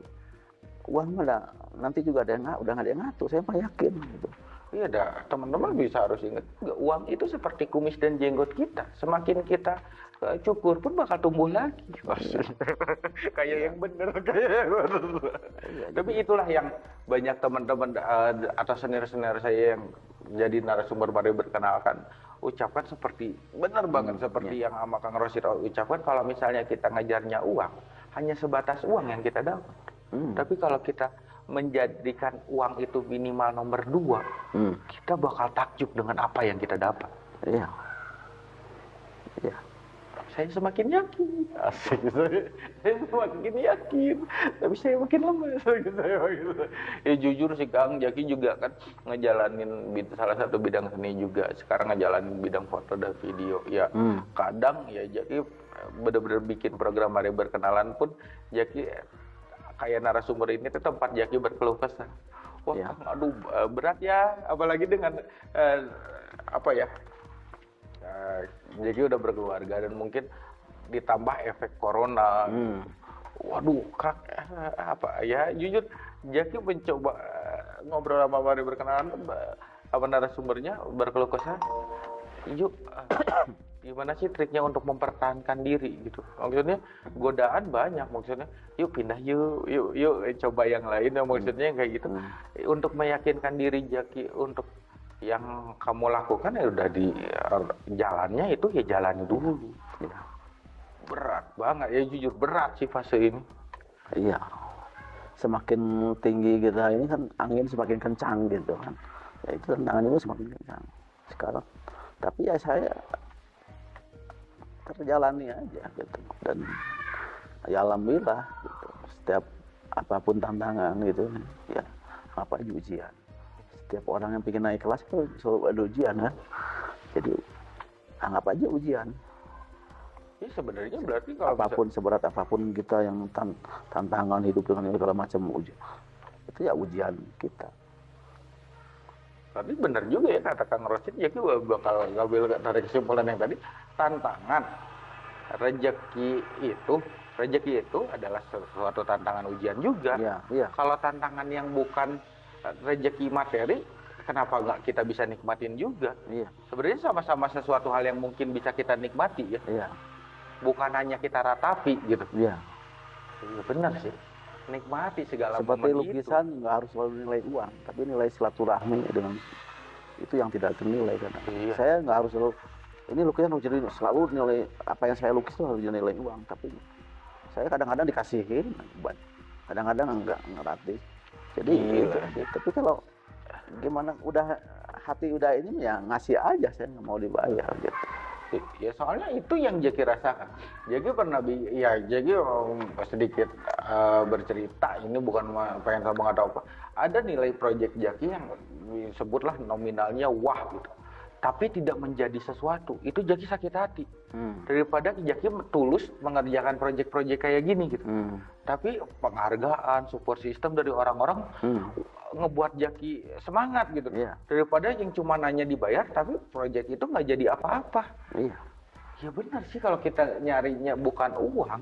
uang mah ada- nanti juga ada yang udah nggak ada yang ngatur saya mah yakin gitu Iya, dah. teman-teman bisa harus ingat uang itu seperti kumis dan jenggot kita. Semakin kita eh, cukur pun bakal tumbuh lagi. [laughs] [laughs] kayak yang bener, kayak yang bener. Tapi itulah yang banyak teman-teman eh, atau senior-senior saya yang jadi narasumber mari berkenalkan ucapkan seperti benar banget seperti yang sama Kang Rosid ucapkan kalau misalnya kita ngejarnya uang hanya sebatas uang yang kita dapat. Hmm. Tapi kalau kita menjadikan uang itu minimal nomor dua, Hmm. kita bakal takjub dengan apa yang kita dapat. iya iya Saya semakin yakin, asik saya, saya semakin yakin, tapi saya makin lemas gitu saya gitu. Ya jujur sih Kang, Jaki juga kan ngejalanin salah satu bidang seni juga. Sekarang ngejalanin bidang foto dan video. Ya Hmm. kadang ya Jaki bener-bener bikin program hari berkenalan pun Jaki kayak narasumber ini tuh tempat Jaki berkeluh kesah. Wah, Ya. Kang, aduh eh, berat ya, apalagi dengan eh, apa ya? Jaki udah berkeluarga dan mungkin ditambah efek corona. Hmm. Waduh, kak, eh, apa ya? Jujur, Jaki mencoba eh, ngobrol sama Mari berkenalan eh, apa narasumbernya berkeluh kesah. Yuk, [coughs] gimana sih triknya untuk mempertahankan diri gitu? Maksudnya godaan banyak, maksudnya yuk pindah yuk, yuk, yuk coba yang lain. Ya, maksudnya kayak gitu. Hmm. Untuk meyakinkan diri Jaki untuk yang kamu lakukan ya udah di eh, jalannya itu ya jalani dulu. iya Berat banget ya jujur berat sih fase ini. iya. Semakin tinggi kita ini kan angin semakin kencang gitu kan. Ya itu tantangan itu semakin kencang sekarang. Tapi ya saya terjalani aja gitu. Dan ya alhamdulillah gitu setiap apa pun tantangan gitu ya apa ujian setiap orang yang pengen naik kelas itu selalu ada ujian kan? Jadi anggap aja ujian. Ya sebenarnya berarti kalau apa pun seberat apa pun kita yang tan- tantangan hidup dengan segala macam ujian itu ya ujian kita. Bisa, tapi benar juga ya kata Kang Rosid, ya bakal ngambil dari kesimpulan yang tadi, tantangan. Rejeki itu, rejeki itu adalah sesuatu tantangan ujian juga. iya iya. Kalau tantangan yang bukan rejeki materi, kenapa nggak kita bisa nikmatin juga? iya. Sebenarnya sama-sama sesuatu hal yang mungkin bisa kita nikmati ya, iya. Bukan hanya kita ratapi gitu. iya. Iya benar sih, nikmati segala seperti lukisan nggak harus selalu nilai uang tapi nilai silaturahmi dengan itu yang tidak ternilai kan. Iya. saya nggak harus selalu ini lukisan harus jadi selalu nilai apa yang saya lukis itu harus nilai uang tapi saya kadang-kadang dikasihin buat kadang-kadang enggak gratis jadi aja. tapi kalau gimana udah hati udah ini ya ngasih aja saya nggak mau dibayar gitu Ya soalnya itu yang Jaki rasakan. Jaki pernah bi ya Jaki um, sedikit uh, bercerita ini bukan pengen sama atau apa. Ada nilai proyek Jaki yang disebutlah nominalnya wah gitu. Tapi tidak menjadi sesuatu. Itu Jaki sakit hati. hmm. Daripada Jaki tulus mengerjakan proyek-proyek kayak gini gitu. Hmm. Tapi penghargaan, support system dari orang-orang Hmm. ngebuat Jaki semangat gitu. Iya. Daripada yang cuma nanya dibayar tapi proyek itu nggak jadi apa-apa. iya Ya benar sih kalau kita nyarinya bukan uang,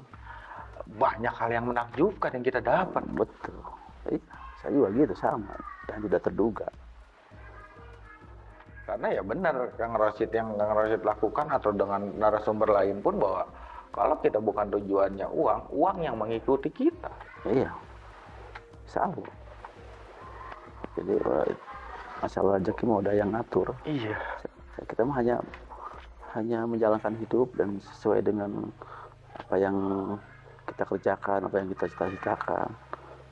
banyak hal yang menakjubkan yang kita dapat. betul iya saya juga gitu sama dan tidak terduga Karena ya benar Kang Rosid yang Kang Rosid lakukan atau dengan narasumber lain pun bahwa kalau kita bukan tujuannya uang, uang yang mengikuti kita. Iya, selalu. Jadi masalah rezeki mau ada yang ngatur. Iya. Kita mah hanya hanya menjalankan hidup dan sesuai dengan apa yang kita kerjakan, apa yang kita cita-citakan.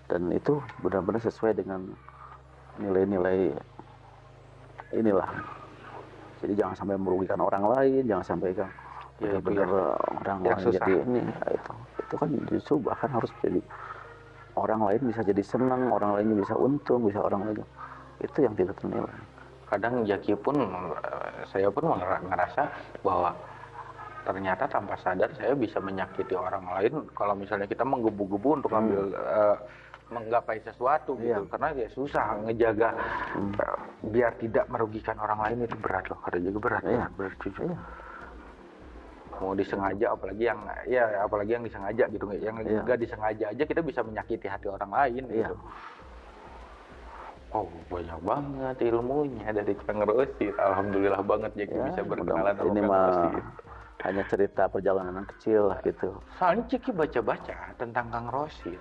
Dan itu benar-benar sesuai dengan nilai-nilai inilah. Jadi jangan sampai merugikan orang lain, jangan sampai kan Ya, benar-benar orang yang lain susah. jadi ini ya itu. Itu kan justru bahkan harus jadi orang lain bisa jadi senang orang lainnya bisa untung bisa orang lain itu yang tidak ternilai. Kadang Jaki pun, saya pun mer- ngerasa bahwa ternyata tanpa sadar saya bisa menyakiti orang lain. Kalau misalnya kita menggebu-gebu untuk ambil eh, menggapai sesuatu gitu Iya. karena ya susah ngejaga eh, biar tidak merugikan orang lain itu berat loh karena juga berat Iya. berat, berat jujur. Iya. mau disengaja apalagi yang ya apalagi yang disengaja gitu yang Iya. nggak disengaja aja kita bisa menyakiti hati orang lain Iya. gitu Oh banyak banget ilmunya dari Rosid. Alhamdulillah banget jadi Ya, bisa berkenalan sama ini mah hanya cerita perjalanan kecil lah gitu. Soalnya Ciki baca-baca tentang Kang Rosid.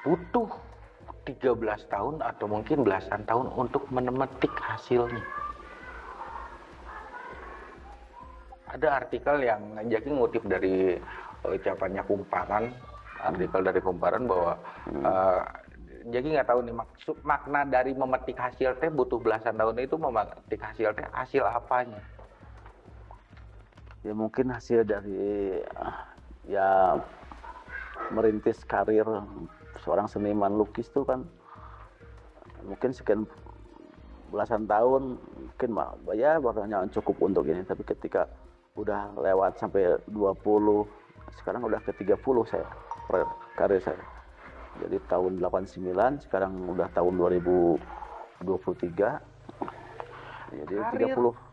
Butuh 13 tahun atau mungkin belasan tahun untuk menemetik hasilnya. Ada artikel yang Jaki ngutip dari eh, ucapannya Kumparan, artikel dari Kumparan bahwa eh, Jaki nggak tahu nih maksud makna dari memetik hasil teh butuh belasan tahun itu memetik hasil teh hasil apanya? Ya mungkin hasil dari ya merintis karir seorang seniman lukis tuh kan mungkin sekian belasan tahun mungkin mah ya barangnya cukup untuk ini tapi ketika udah lewat sampai 20 sekarang udah ke 30 saya per- karir saya jadi tahun 89 sekarang udah tahun 2023 jadi Karir. 30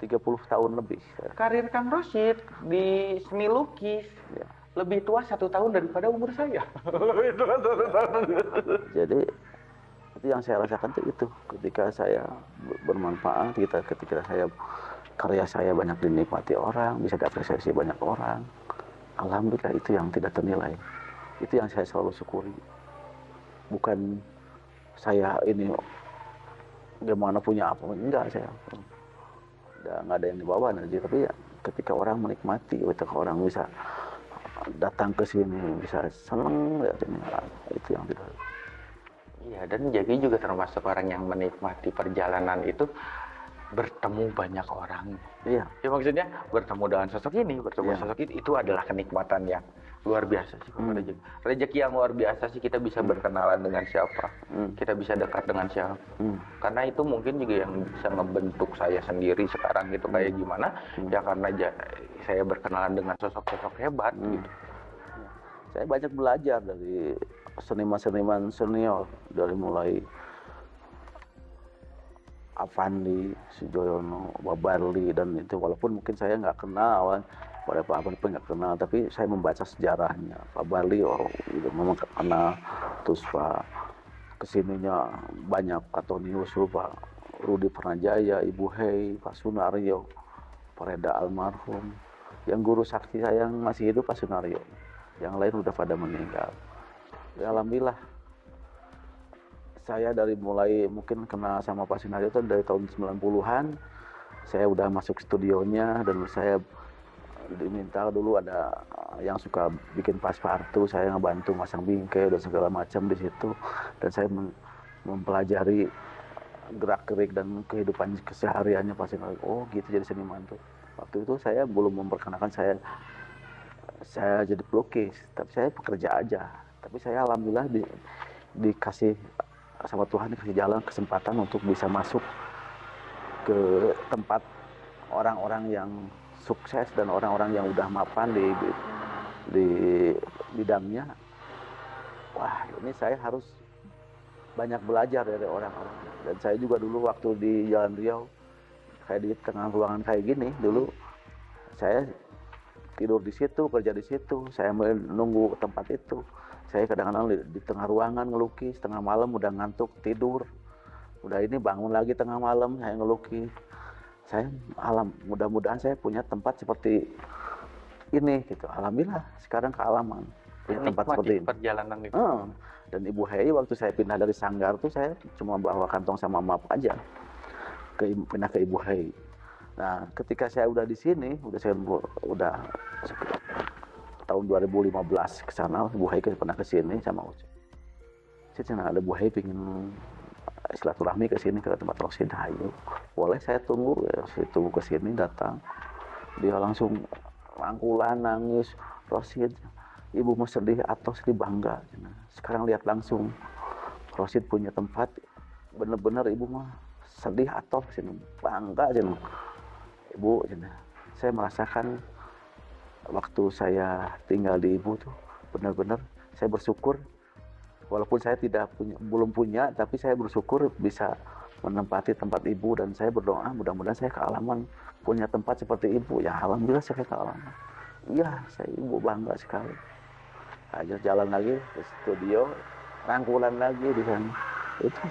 30 tahun lebih. Karir Kang Rosid di seni lukis Ya. Lebih tua satu tahun daripada umur saya. [laughs] Jadi itu yang saya rasakan tuh itu. Ketika saya ber- bermanfaat kita ketika saya karya saya banyak dinikmati orang bisa diapresiasi banyak orang alhamdulillah itu yang tidak ternilai. Itu yang saya selalu syukuri. Bukan saya ini gimana punya apa enggak saya. Nggak ada yang dibawa nanti tapi ya, ketika orang menikmati ketika orang bisa datang ke sini bisa seneng lihat ini ah, itu yang tidak Iya, dan Jaki juga termasuk orang yang menikmati perjalanan itu bertemu banyak orang. iya Ya maksudnya bertemu dengan sosok ini, bertemu Iya. sosok itu, itu adalah kenikmatan yang luar biasa sih. Hmm. Rezeki. Rezeki yang luar biasa sih kita bisa berkenalan dengan siapa, Hmm. kita bisa dekat dengan siapa. Hmm. Karena itu mungkin juga yang bisa ngebentuk saya sendiri sekarang gitu kayak gimana ya karena saya berkenalan dengan sosok-sosok hebat Hmm. gitu. saya banyak belajar dari seniman-seniman senior dari mulai Avandi, Sujoyono, Babarli dan itu walaupun mungkin saya nggak kenal pada Pak pun nggak kenal tapi saya membaca sejarahnya. Pak Barli oh gitu, memang kenal. Terus Pak ke sininya banyak Antonius Pak Rudi Pernajaya, Ibu Hei, Pak Sunario, Pak almarhum. Yang guru saksi saya yang masih hidup Pak Sunario. Yang lain udah pada meninggal. Ya alhamdulillah. Saya dari mulai mungkin kenal sama Pak Sunario itu dari tahun 90-an saya udah masuk studionya dan saya diminta dulu ada yang suka bikin paspartu saya ngebantu masang bingkai dan segala macam di situ. Dan saya mem- mempelajari gerak gerik dan kehidupan kesehariannya Sunario oh gitu jadi seniman tuh. Waktu itu saya belum memperkenalkan saya saya jadi pelukis tapi saya pekerja aja. Tapi saya alhamdulillah di, dikasih sama Tuhan dikasih jalan kesempatan untuk bisa masuk ke tempat orang-orang yang sukses dan orang-orang yang udah mapan di, di di bidangnya wah ini saya harus banyak belajar dari orang-orang. Dan saya juga dulu waktu di Jalan Riau kayak di tengah ruangan kayak gini dulu saya tidur di situ kerja di situ saya menunggu tempat itu. Saya kadang-kadang di, di tengah ruangan ngelukis tengah malam udah ngantuk tidur. Udah ini bangun lagi tengah malam saya ngelukis saya alam mudah-mudahan saya punya tempat seperti ini gitu alhamdulillah sekarang kealaman punya tempat seperti ini perjalanan itu. Hmm. dan Ibu Hei waktu saya pindah dari Sanggar tuh saya cuma bawa kantong sama map aja ke pindah ke Ibu Hei. Nah, ketika saya udah di sini, udah saya udah tahun 2015 ke sana, Ibu Hei ke- pernah ke sini sama Uci. Saya ada Ibu Hei pingin silaturahmi ke sini ke tempat Rosid Ayo. Boleh saya tunggu ya, saya tunggu ke sini datang. Dia langsung rangkulan nangis, Rosid, ibu mau sedih atau sedih bangga. Cina. Sekarang lihat langsung, Rosid punya tempat, bener-bener ibu mah sedih atau bangga cina. Ibu cina. saya merasakan waktu saya tinggal di ibu tuh benar-benar saya bersyukur walaupun saya tidak punya belum punya tapi saya bersyukur bisa menempati tempat ibu dan saya berdoa mudah-mudahan saya kealaman punya tempat seperti ibu. Ya alhamdulillah saya kealaman iya saya ibu bangga sekali. Aja jalan lagi ke studio rangkulan lagi di sana. Itu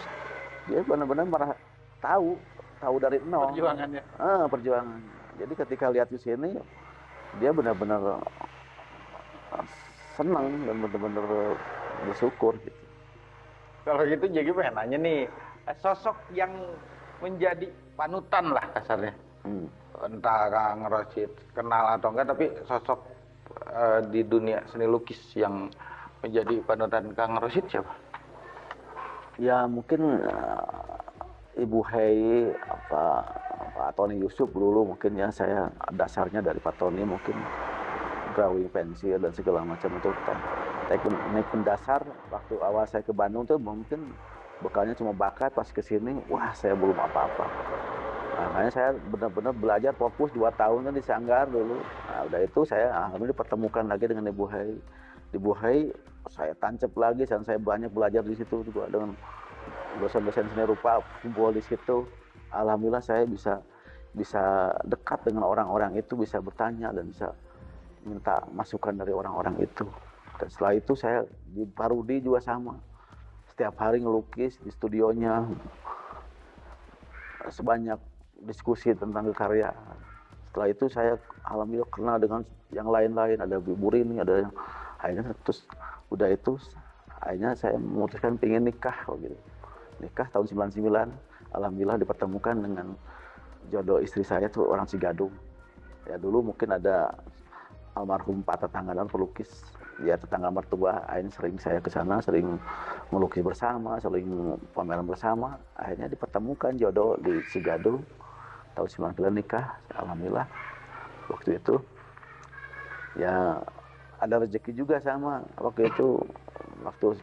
dia benar-benar merah tahu tahu dari nol. Perjuangannya. ah, perjuangan jadi ketika lihat di sini dia benar-benar ah, senang dan benar-benar bersyukur gitu. Kalau gitu jadi pengen nanya nih, sosok yang menjadi panutan lah kasarnya. Hmm. Entah Kang Rosid kenal atau enggak, tapi sosok eh, di dunia seni lukis yang menjadi panutan Kang Rosid siapa? Ya mungkin eh, Ibu Hei apa Pak Tony Yusuf dulu mungkin ya saya dasarnya dari Pak Tony mungkin drawing pensil dan segala macam itu teknik pendasar waktu awal saya ke Bandung tuh mungkin bekalnya cuma bakat pas ke sini wah saya belum apa-apa. Makanya saya benar-benar belajar fokus dua tahun kan di Sanggar dulu. Nah, udah itu saya alhamdulillah dipertemukan lagi dengan Ibu Hei Ibu Hei saya tancap lagi dan saya banyak belajar di situ juga dengan dosen-dosen seni rupa kumpul di situ. Alhamdulillah saya bisa bisa dekat dengan orang-orang itu bisa bertanya dan bisa minta masukan dari orang-orang itu setelah itu saya di Parudi juga sama. Setiap hari ngelukis di studionya. Sebanyak diskusi tentang kekaryaan setelah itu saya alhamdulillah kenal dengan yang lain-lain. Ada Bu Rini ada yang akhirnya terus udah itu akhirnya saya memutuskan pengen nikah gitu. Nikah tahun 99 alhamdulillah dipertemukan dengan jodoh istri saya tuh orang Cigadung ya dulu mungkin ada almarhum Pak tetangga dan pelukis ya tetangga mertua akhirnya sering saya ke sana sering melukis bersama sering pameran bersama. Akhirnya dipertemukan jodoh di Cigadung tahun 99 nikah alhamdulillah. Waktu itu ya ada rezeki juga sama. Waktu itu waktu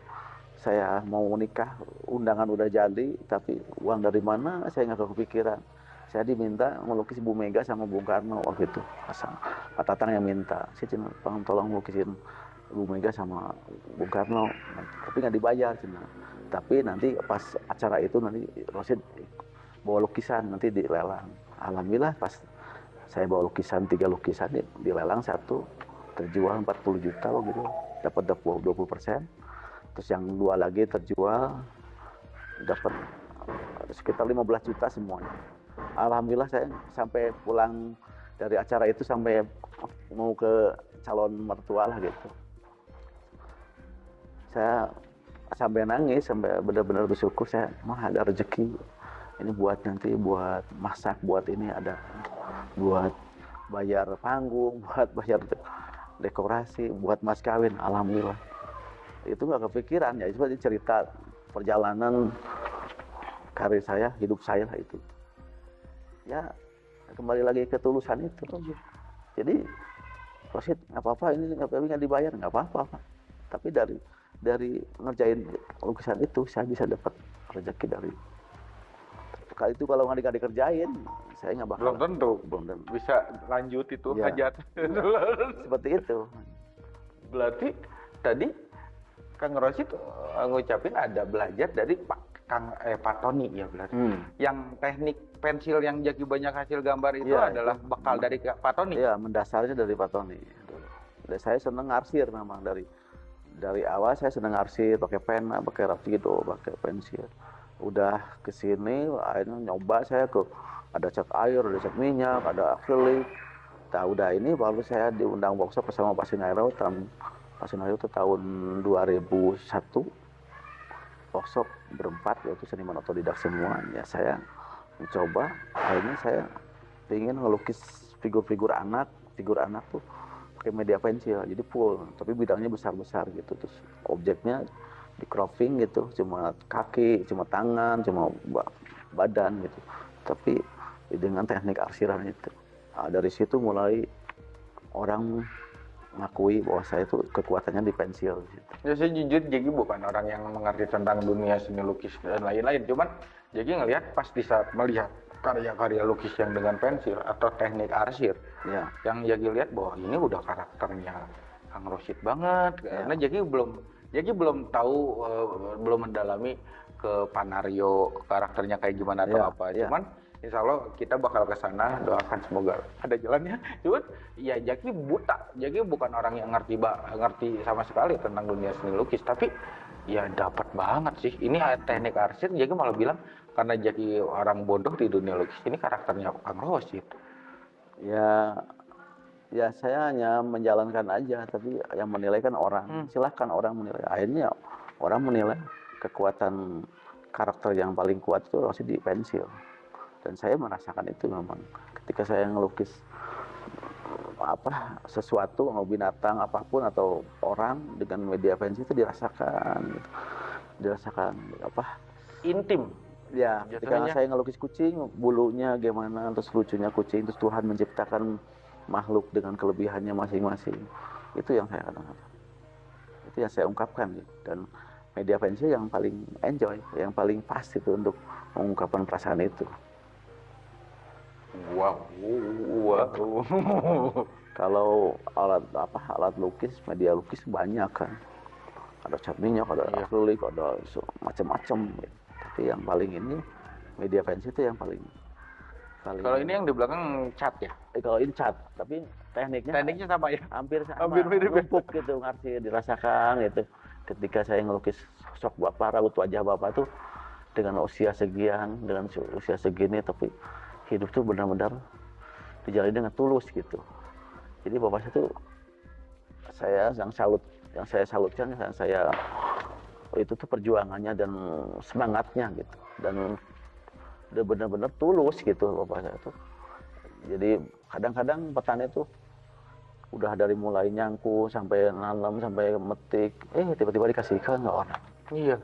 saya mau nikah undangan udah jadi tapi uang dari mana saya nggak kepikiran. Saya diminta melukis Bu Mega sama Bung Karno waktu itu. Pasang Pak Tatang yang minta saya tolong tolong lukisin Bu Mega sama Bung Karno tapi nggak dibayar cina tapi nanti pas acara itu nanti Rosid bawa lukisan nanti dilelang alhamdulillah pas saya bawa lukisan tiga lukisan di- dilelang satu terjual 40 juta gitu dapat 20 persen. Terus yang dua lagi terjual dapat sekitar 15 juta semuanya. Alhamdulillah saya sampai pulang dari acara itu sampai mau ke calon mertua lah gitu saya sampai nangis sampai benar-benar bersyukur. Saya mah ada rezeki ini buat nanti buat masak buat ini ada buat bayar panggung [laughs] buat bayar de- dekorasi buat mas kawin. Alhamdulillah. Itu nggak kepikiran ya itu cerita perjalanan karir saya hidup saya lah itu. Ya kembali lagi ke tulusan itu. Jadi Rosid nggak apa-apa ini nggak dibayar nggak apa-apa tapi dari dari ngerjain lukisan itu saya bisa dapat rezeki dari kali itu kalau nggak di- dikerjain saya nggak bakal Belum tentu belum tentu. bisa lanjut itu Iya. hajat. [laughs] seperti itu Berarti tadi Kang Rosid eh, ngucapin ada belajar dari Pak Kang eh Pak Tony ya berarti. hmm. Yang teknik pensil yang jadi banyak hasil gambar itu Iya, adalah itu. bakal dari Pak Tony. Iya, mendasarnya dari Pak Tony. Saya seneng arsir memang dari dari awal saya seneng arsir, pakai pena, pakai rapido, pakai pensil. Udah ke sini akhirnya nyoba saya ke ada cat air, ada cat minyak, ada akrilik. Nah, udah ini baru saya diundang workshop bersama Pak Sinairo tahun Pak Sinairo itu tahun 2001 workshop berempat yaitu seniman otodidak semua ya saya mencoba akhirnya saya ingin ngelukis figur-figur anak figur anak tuh pakai media pensil jadi full tapi bidangnya besar-besar gitu terus objeknya di cropping gitu cuma kaki cuma tangan cuma ba- badan gitu tapi dengan teknik arsiran itu Nah, dari situ mulai orang mengakui bahwa saya itu kekuatannya di pensil gitu. Ya saya jujur jadi bukan orang yang mengerti tentang dunia seni lukis dan lain-lain. Cuman jadi ngelihat pas di saat melihat karya-karya lukis yang dengan pensil atau teknik arsir ya. yang Jaki lihat bahwa ini udah karakternya Kang Rosid banget. Karena Jaki belum Jaki belum tahu eh, belum mendalami ke Panario karakternya kayak gimana atau Ya, apa. ya. cuman Insya Allah kita bakal ke sana doakan semoga ada jalannya cuman ya Jaki buta. Jaki bukan orang yang ngerti ba- ngerti sama sekali tentang dunia seni lukis. Tapi ya dapat banget sih. Ini teknik arsir Jaki malah bilang karena Jaki orang bodoh di dunia lukis ini karakternya Kang Rosid ya ya saya hanya menjalankan aja tapi yang menilai kan orang. Hmm. silahkan orang menilai. Akhirnya orang menilai kekuatan karakter yang paling kuat itu masih di pensil. Dan saya merasakan itu memang. Ketika saya ngelukis apa sesuatu mau binatang apa pun atau orang dengan media pensil itu dirasakan gitu. dirasakan apa? Intim Ya, ketika saya ngelukis kucing, bulunya gimana, terus lucunya kucing, terus Tuhan menciptakan makhluk dengan kelebihannya masing-masing. Itu yang saya katakan. Itu yang saya ungkapkan. gitu. Dan media pensil yang paling enjoy, yang paling pas itu untuk mengungkapkan perasaan itu. Wow, wow. Kalau alat apa alat lukis, media lukis banyak kan. Ada cat minyak, ada Iya. akrilik, ada macam-macam. gitu. Tapi yang paling ini media pensil itu yang paling paling Kalau ini yang di belakang cat ya? Eh, kalau ini cat, tapi tekniknya Tekniknya sama ya? hampir sama, hampir mirip ya? empuk gitu ngerti dirasakan gitu. Ketika saya ngelukis sosok bapak, raut wajah bapak tuh dengan usia sekian, dengan usia segini, tapi hidup tuh benar-benar dijalani dengan tulus gitu. Jadi bapak saya tuh saya yang salut, yang saya salutkan, yang saya itu tuh perjuangannya dan semangatnya gitu. Dan dia benar-benar tulus gitu bapak saya tuh. Jadi kadang-kadang petani tuh udah dari mulai nyangku sampai nanam sampai metik eh tiba-tiba dikasihkan ke orang. Iya.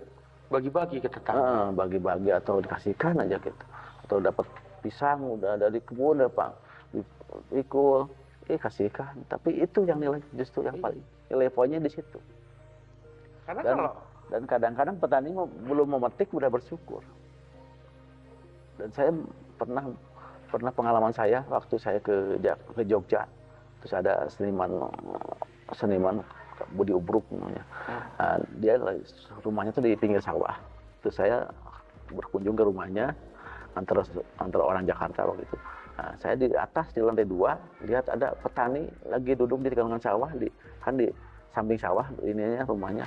Bagi-bagi ke tetangga. Heeh, bagi-bagi atau dikasihkan aja gitu. Atau dapat pisang udah dari kebun udah pak. Pikul eh kasihkan. Tapi itu yang nilai justru yang paling nilai poinnya di situ. Karena dan kalau dan kadang-kadang petani belum memetik udah bersyukur. Dan saya pernah pernah pengalaman saya waktu saya ke ke Jogja. Terus ada seniman seniman Budi Ubruk namanya. Nah, dia lagi- rumahnya tuh di pinggir sawah. Terus saya berkunjung ke rumahnya antara antara orang Jakarta waktu itu. Nah, saya di atas di lantai dua lihat ada petani lagi duduk di tengah sawah di kan di samping sawah ininya rumahnya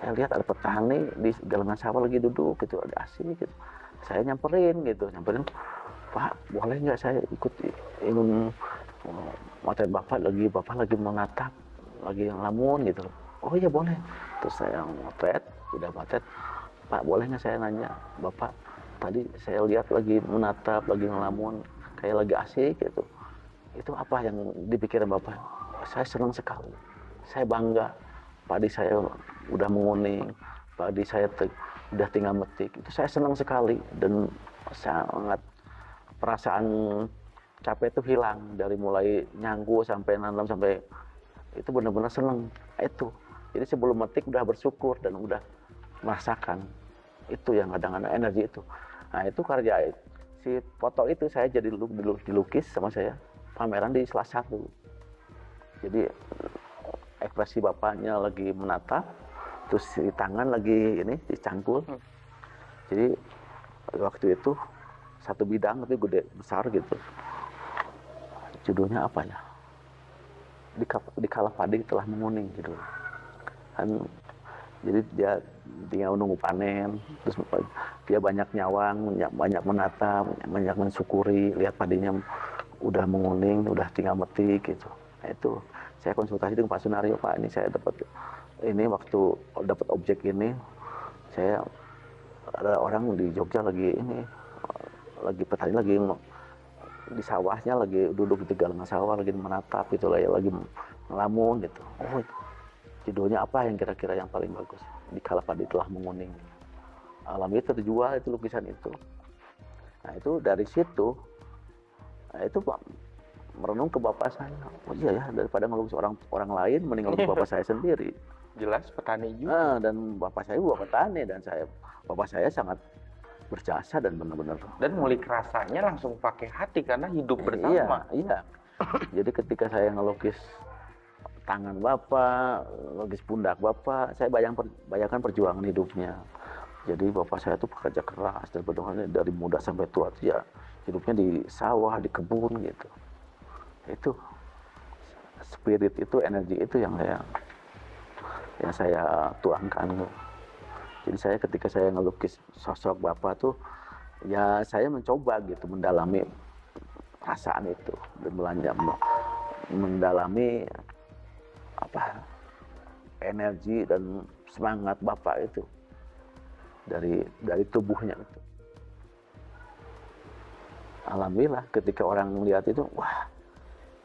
saya lihat ada petani di galangan sawah lagi duduk gitu ada asik gitu. Saya nyamperin gitu nyamperin pak boleh nggak saya ikut ingin uh, materi bapak lagi bapak lagi menatap lagi ngelamun gitu. Oh iya boleh. Terus saya motret udah motret pak boleh nggak saya nanya bapak tadi saya lihat lagi menatap lagi ngelamun kayak lagi asik gitu. Itu apa yang dipikirin bapak? Saya senang sekali. Saya bangga padi saya udah menguning padi saya te- udah tinggal metik. Itu saya senang sekali dan sangat perasaan capek itu hilang dari mulai nyangku sampai nanam sampai itu benar-benar senang. Itu. Jadi sebelum metik udah bersyukur dan udah merasakan itu yang kadang-kadang energi itu. Nah itu karya si foto itu saya jadi lu- dilu- dilukis sama saya. Pameran di salah satu jadi ekspresi bapaknya lagi menatap terus di tangan lagi ini dicangkul. Hmm. jadi waktu itu satu bidang tapi gede besar gitu. Judulnya apa ya? Di, di kala padi telah menguning gitu kan jadi dia tinggal menunggu panen terus dia banyak nyawang banyak, banyak menatap banyak mensyukuri lihat padinya udah menguning udah tinggal metik gitu. Nah, itu saya konsultasi dengan Pak Sunario Pak. Ini saya dapat ini waktu dapat objek ini saya ada orang di Jogja lagi ini lagi petani lagi di sawahnya lagi duduk di galangan sawah lagi menatap gitu lah ya lagi ngelamun gitu. Oh judulnya apa yang kira-kira yang paling bagus? Di kala padi telah menguning. Alam itu terjual itu lukisan itu. Nah itu dari situ nah itu merenung ke bapak saya oh iya ya daripada ngelukis orang orang lain mending ngelukis bapak saya sendiri [laughs] jelas petani juga. Nah, dan bapak saya bapak petani dan saya bapak saya sangat berjasa dan benar-benar Dan ngulik rasanya langsung pakai hati karena hidup Iya, bersama. iya. [coughs] Jadi ketika saya ngelukis tangan bapak, lukis pundak bapak, saya bayang bayangkan perjuangan hidupnya. Jadi bapak saya tuh pekerja keras dan dari muda sampai tua ya hidupnya di sawah, di kebun gitu. Itu spirit itu, energi itu yang saya yang saya tuangkan. Jadi saya ketika saya ngelukis sosok bapak tuh ya saya mencoba gitu mendalami perasaan itu dan belanja mendalami apa energi dan semangat bapak itu dari dari tubuhnya itu. Alhamdulillah ketika orang melihat itu, wah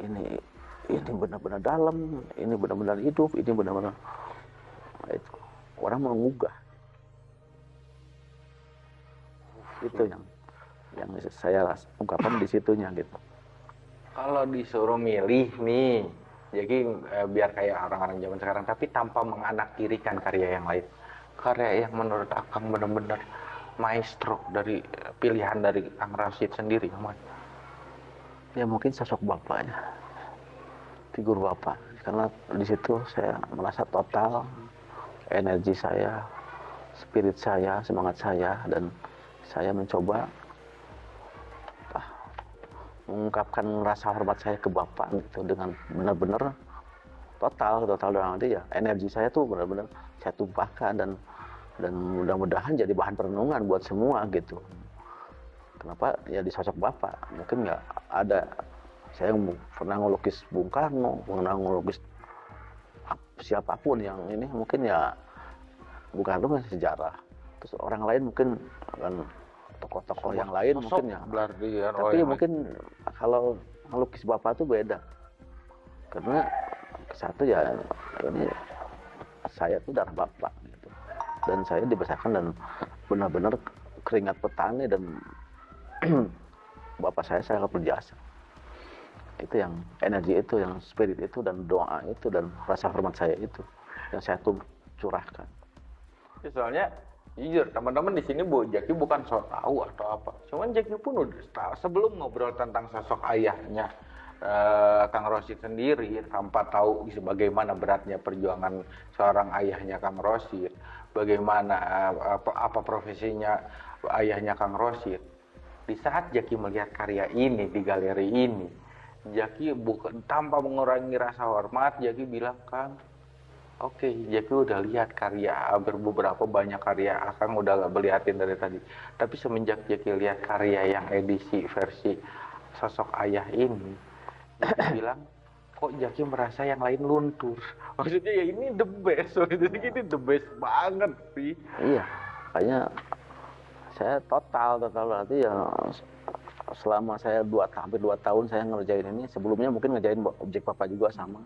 ini ini benar-benar dalam, ini benar-benar hidup, ini benar-benar itu orang menggugah. Itu yang yang saya ungkapkan di situnya gitu. Kalau disuruh milih nih, jadi eh, biar kayak orang-orang zaman sekarang, tapi tanpa menganaktirikan karya yang lain. Karya yang menurut Akang benar-benar maestro dari eh, pilihan dari Kang Rashid sendiri, mana? Ya mungkin sosok bapaknya, figur bapak. Karena di situ saya merasa total energi saya, spirit saya, semangat saya, dan saya mencoba ah, mengungkapkan rasa hormat saya ke bapak gitu dengan benar-benar total, total dalam arti ya energi saya tuh benar-benar saya tumpahkan dan dan mudah-mudahan jadi bahan perenungan buat semua gitu. Kenapa ya di sosok bapak mungkin nggak ada saya pernah ngelukis Bung Karno, pernah ngelukis ap- siapa pun yang ini mungkin ya Bung Karno kan sejarah. Terus orang lain mungkin akan tokoh-tokoh yang lain Sosok mungkin ya. berarti ya, oh, Tapi yang mungkin kalau ngelukis bapak tuh beda. Karena satu ya ini saya tuh darah bapak gitu. Dan saya dibesarkan dan benar-benar keringat petani dan [clears throat] bapak saya sangat berjasa. Itu yang energi itu, yang spirit itu dan doa itu dan rasa hormat saya itu yang saya tuh curahkan. Ya, soalnya jujur teman-teman di sini Bu Jaki bukan so tahu atau apa. Cuman Jaki pun udah tahu sebelum ngobrol tentang sosok ayahnya eh, Kang Rosid sendiri tanpa tahu bagaimana beratnya perjuangan seorang ayahnya Kang Rosid, bagaimana eh, apa, apa profesinya ayahnya Kang Rosid. Di saat Jaki melihat karya ini di galeri ini, Jaki bukan tanpa mengurangi rasa hormat, Jaki bilang Kang, Oke, Jaki udah lihat karya beberapa banyak karya Akang udah gak beliatin dari tadi. Tapi semenjak Jaki lihat karya yang edisi versi sosok ayah ini, Jaki bilang kok Jaki merasa yang lain luntur. [laughs] Maksudnya ya ini the best, [laughs] maksudnya ini the best banget sih. Iya, makanya saya total total berarti ya selama saya dua hampir dua tahun saya ngerjain ini sebelumnya mungkin ngerjain objek papa juga sama.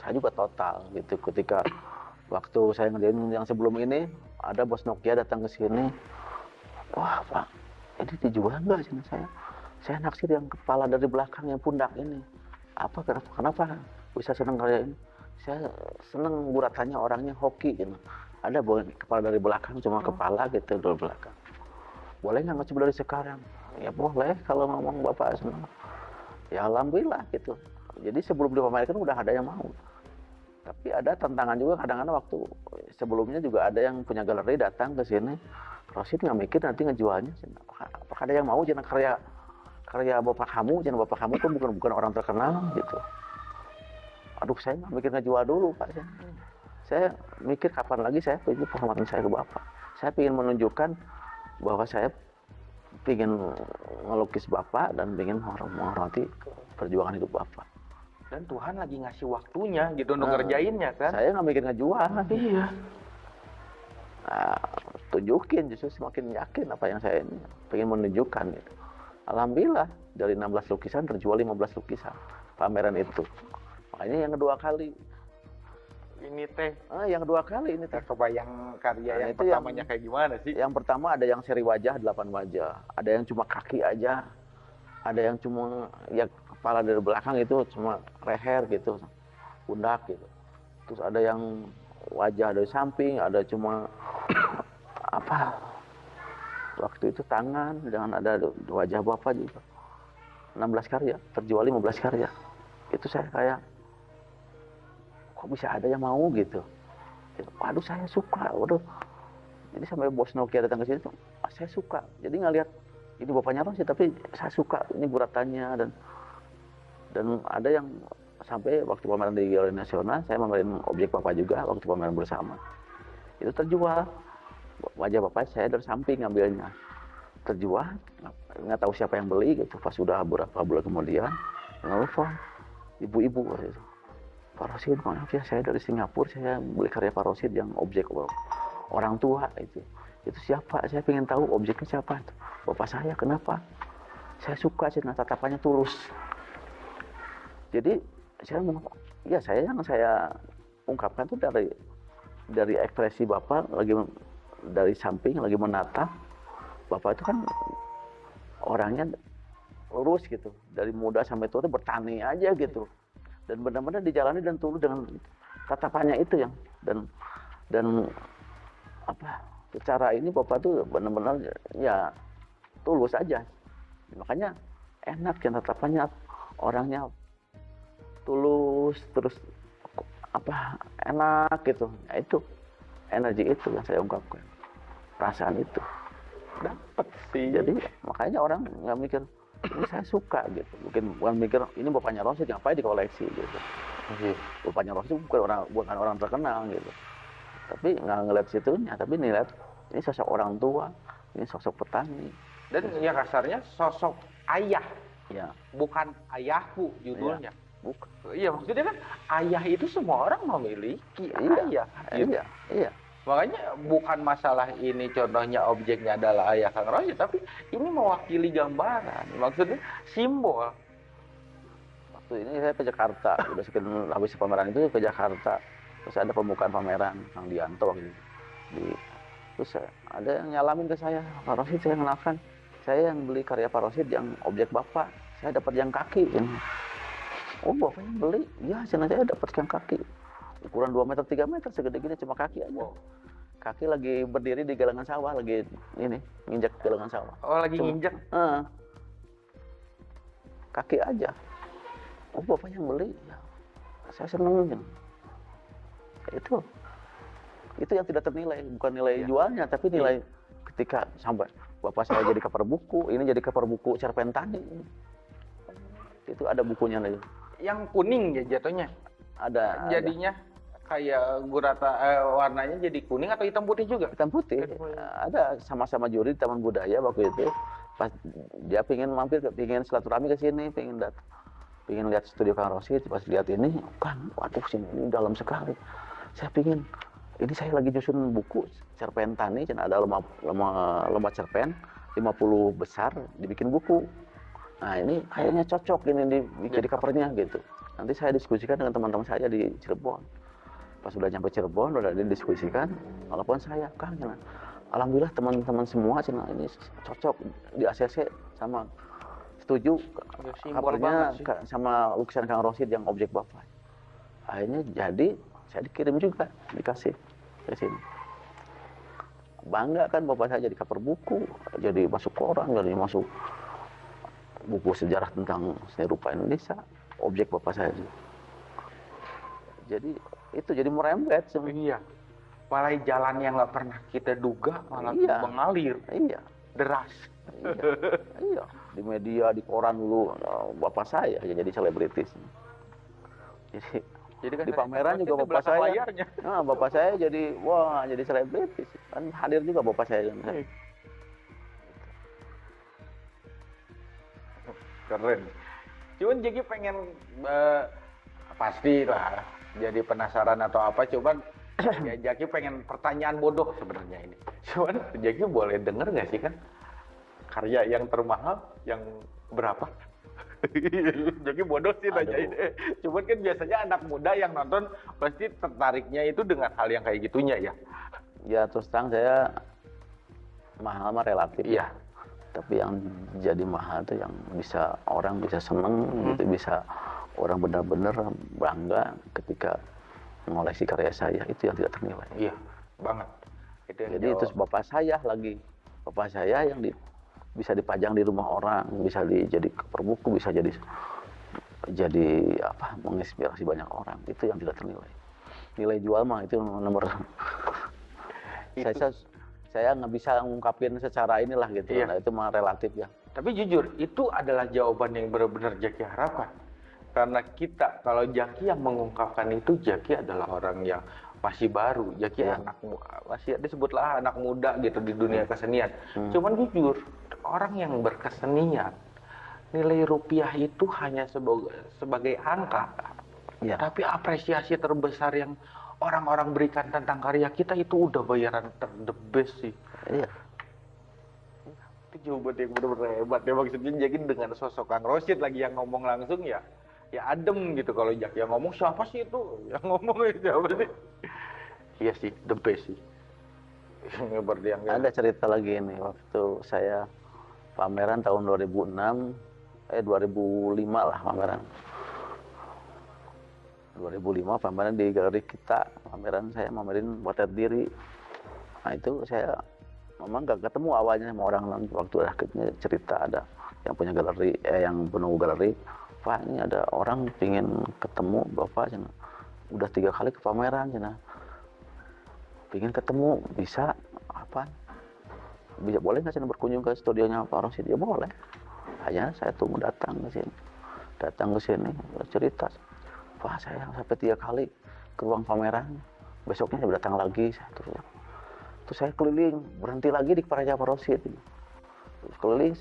Saya juga total gitu ketika waktu saya ngerjain yang sebelum ini ada bos Nokia datang ke sini. Wah pak ini dijual nggak sih saya? Saya naksir yang kepala dari belakang yang pundak ini. Apa kenapa kenapa bisa senang karya ini saya senang buratannya orangnya hoki gitu. Ada kepala dari belakang cuma kepala gitu dari belakang boleh nggak ngecoba dari sekarang? Ya boleh kalau ngomong bapak senang ya alhamdulillah gitu. Jadi sebelum dipamerkan udah ada yang mau. Tapi ada tantangan juga kadang-kadang waktu sebelumnya juga ada yang punya galeri datang ke sini. Rosid nggak mikir nanti ngejualnya. Apakah, ada yang mau? Jangan karya karya bapak kamu. Jangan bapak kamu tuh bukan bukan orang terkenal gitu. Aduh saya nggak mikir ngejual dulu pak. Saya, mikir kapan lagi saya ini penghormatan saya ke bapak. Saya ingin menunjukkan bahwa saya ingin ngelukis bapak dan ingin menghormati perjuangan hidup bapak Dan Tuhan lagi ngasih waktunya gitu untuk Nah, ngerjainnya kan. saya nggak mikir ngejual Iya. nah, tunjukin justru semakin yakin apa yang saya ini pengen menunjukkan gitu. Alhamdulillah dari 16 lukisan terjual 15 lukisan pameran itu makanya yang kedua kali Ini teh. Ah, yang kedua kali ini teh. Saya kebayang karya Nah, yang itu yang- pertamanya kayak gimana sih? yang pertama ada yang seri wajah 8 wajah. Ada yang cuma kaki aja. Ada yang cuma ya kepala dari belakang itu cuma leher gitu pundak gitu. Terus ada yang wajah dari samping ada cuma [coughs] apa? Waktu itu tangan dengan ada wajah bapak juga. 16 karya terjual 15 karya. Itu saya kayak kok bisa ada yang mau gitu. Waduh saya suka waduh. Jadi sampai bos Nokia datang ke sini tuh "Ah, saya suka. Jadi nggak lihat ini bapaknya Rosi tapi saya suka ini guratannya dan dan ada yang sampai waktu pameran di Galeri Nasional saya memamerin objek bapak juga waktu pameran bersama. Itu terjual. Wajah bapak saya dari samping ngambilnya. Terjual nggak- tahu siapa yang beli gitu. Pas sudah beberapa bulan kemudian nelfon ibu-ibu waktu itu Pak Rosid maaf ya saya dari Singapura saya beli karya Pak Rosid yang objek orang tua itu. Itu siapa? Saya pengen tahu objeknya siapa itu. Bapak saya kenapa? Saya suka sih nah, tatapannya tulus. Jadi saya ya saya yang saya ungkapkan itu dari dari ekspresi bapak lagi dari samping lagi menatap bapak itu kan orangnya lurus gitu. Dari muda sampai tua itu bertani aja gitu dan benar-benar dijalani dan tulus dengan tatapannya itu yang dan dan apa secara ini bapak tuh benar-benar ya tulus aja. Makanya enak ya tatapannya orangnya tulus terus apa enak gitu. Ya itu energi itu yang saya ungkapkan. Perasaan itu. Dapat sih. jadi makanya orang nggak mikir ini saya suka gitu. Mungkin bukan mikir ini bapaknya Rosid ngapain dikoleksi? gitu. Iya. bapaknya Rosid bukan orang bukan orang terkenal gitu. Tapi nggak ngeliat situnya tapi ngeliat ini sosok orang tua ini sosok petani. Dan ya kasarnya sosok ayah, ya bukan ayahku judulnya. bukan Iya, maksudnya kan ayah itu semua orang memiliki Iya, ayah. gitu. iya. Iya Makanya bukan masalah ini contohnya objeknya adalah ayah Kang Rosi, tapi ini mewakili gambaran. Maksudnya simbol. waktu ini saya ke Jakarta [laughs] udah sekian habis pameran itu ke Jakarta terus ada pembukaan pameran Kang Dianto waktu itu. di terus ada yang nyalamin ke saya Pak Rosid saya kenalkan saya yang beli karya Pak Rosid yang objek bapak saya dapat yang kaki ini oh bapak yang beli ya saya dapat yang kaki ukuran 2 meter 3 meter segede gini cuma kaki aja Wow. kaki lagi berdiri di galangan sawah lagi ini nginjak galangan sawah Oh, lagi Cuma- nginjek. Ah. kaki aja. Oh bapak yang beli, ya. saya seneng. ya. Itu, itu yang tidak ternilai, bukan nilai Iya. jualnya, tapi nilai ketika sampai bapak saya jadi cover buku, ini jadi cover buku cerpen tadi. Itu ada bukunya nih, Yang kuning ya jatuhnya. ada. ada Jadinya kayak gurata eh, warnanya jadi kuning atau hitam putih juga? hitam putih. Hitam putih. Ada sama-sama juri di Taman Budaya waktu itu. Pas dia pengen mampir, ke- pengen silaturahmi ke sini, pengen dat, pengen lihat studio Kang Rosid. Pas lihat ini, kan, waduh sini ini dalam sekali. Saya pengen, ini saya lagi nyusun buku cerpen tani, ada lomba lomba lomba cerpen 50 besar dibikin buku. Nah ini kayaknya cocok ini di, jadi covernya gitu. Nanti saya diskusikan dengan teman-teman saya di Cirebon pas udah nyampe Cirebon udah didiskusikan walaupun saya Kang cina, alhamdulillah teman-teman semua cina ini cocok di ACC sama setuju Ya, kabarnya sama lukisan Kang Rosid yang objek bapak. Akhirnya jadi saya dikirim juga dikasih ke sini. Bangga kan bapak saya jadi cover buku jadi masuk koran jadi masuk buku sejarah tentang seni rupa Indonesia objek bapak saya jadi itu jadi merembet semua. Iya. Malah jalan yang nggak pernah kita duga malah Iya. mengalir iya deras. iya iya di media di koran dulu eh, bapak saya ya jadi selebritis jadi Jadi kan Di pameran juga bapak saya. layarnya. nah, bapak saya jadi wah jadi selebritis kan hadir juga bapak saya Keren. Cuman jadi pengen eh, pasti lah jadi penasaran atau apa. Cuman [clears throat] ya Jaki pengen pertanyaan bodoh sebenarnya ini. Cuman Jaki boleh denger nggak sih kan karya yang termahal yang berapa? [laughs] Jadi bodoh sih nanya ini. Cuman kan biasanya anak muda yang nonton pasti tertariknya itu dengan hal yang kayak gitunya ya. ya terus terang saya mahal mah relatif Iya. tapi yang jadi mahal itu yang bisa orang bisa seneng Hmm. gitu bisa orang benar-benar bangga ketika mengoleksi karya saya itu yang tidak ternilai Iya, banget. Itu yang jadi jawab. itu bapak saya lagi bapak saya yang di, bisa dipajang di rumah orang, bisa dijadi cover buku, bisa jadi jadi apa menginspirasi banyak orang itu yang tidak ternilai. Nilai jual mah itu nomor Itu- saya saya nggak bisa ngungkapin secara inilah gitu. Iya. Nah, itu mah relatif ya. Tapi jujur, itu adalah jawaban yang benar-benar Jaki harapkan. Karena kita, kalau Jaki yang mengungkapkan itu, Jaki adalah orang yang masih baru. Jaki Iya. anak masih disebutlah anak muda gitu di dunia kesenian. Hmm. Cuman jujur, orang yang berkesenian, nilai rupiah itu hanya sebagai, sebagai angka. Iya. Tapi apresiasi terbesar yang orang-orang berikan tentang karya kita itu udah bayaran ter the best sih. Iya. Itu jawaban yang benar-benar hebat ya maksudnya jadi dengan sosok Kang Rosid lagi yang ngomong langsung ya ya adem gitu kalau Jak. Yang ngomong siapa sih itu? Yang [laughs] ngomong siapa sih? Iya sih the best sih. [laughs] Yang Ada cerita lagi nih waktu saya pameran tahun 2006 eh 2005 lah pameran. 2005 pameran di galeri kita, pameran saya pamerin potret diri. Nah itu saya memang gak ketemu awalnya sama orang waktu akhirnya cerita ada yang punya galeri, eh yang penunggu galeri, Pak ini ada orang pingin ketemu Bapak, cina. udah tiga kali ke pameran, cina. pingin ketemu, bisa apa? Bisa boleh nggak cina berkunjung ke studionya Pak Rosid? Ya boleh. Hanya saya tunggu datang ke sini, datang ke sini cerita. Wah saya sampai tiga kali ke ruang pameran. Besoknya saya datang lagi. Saya terus, terus saya keliling, berhenti lagi di Praja Parosit. Terus keliling,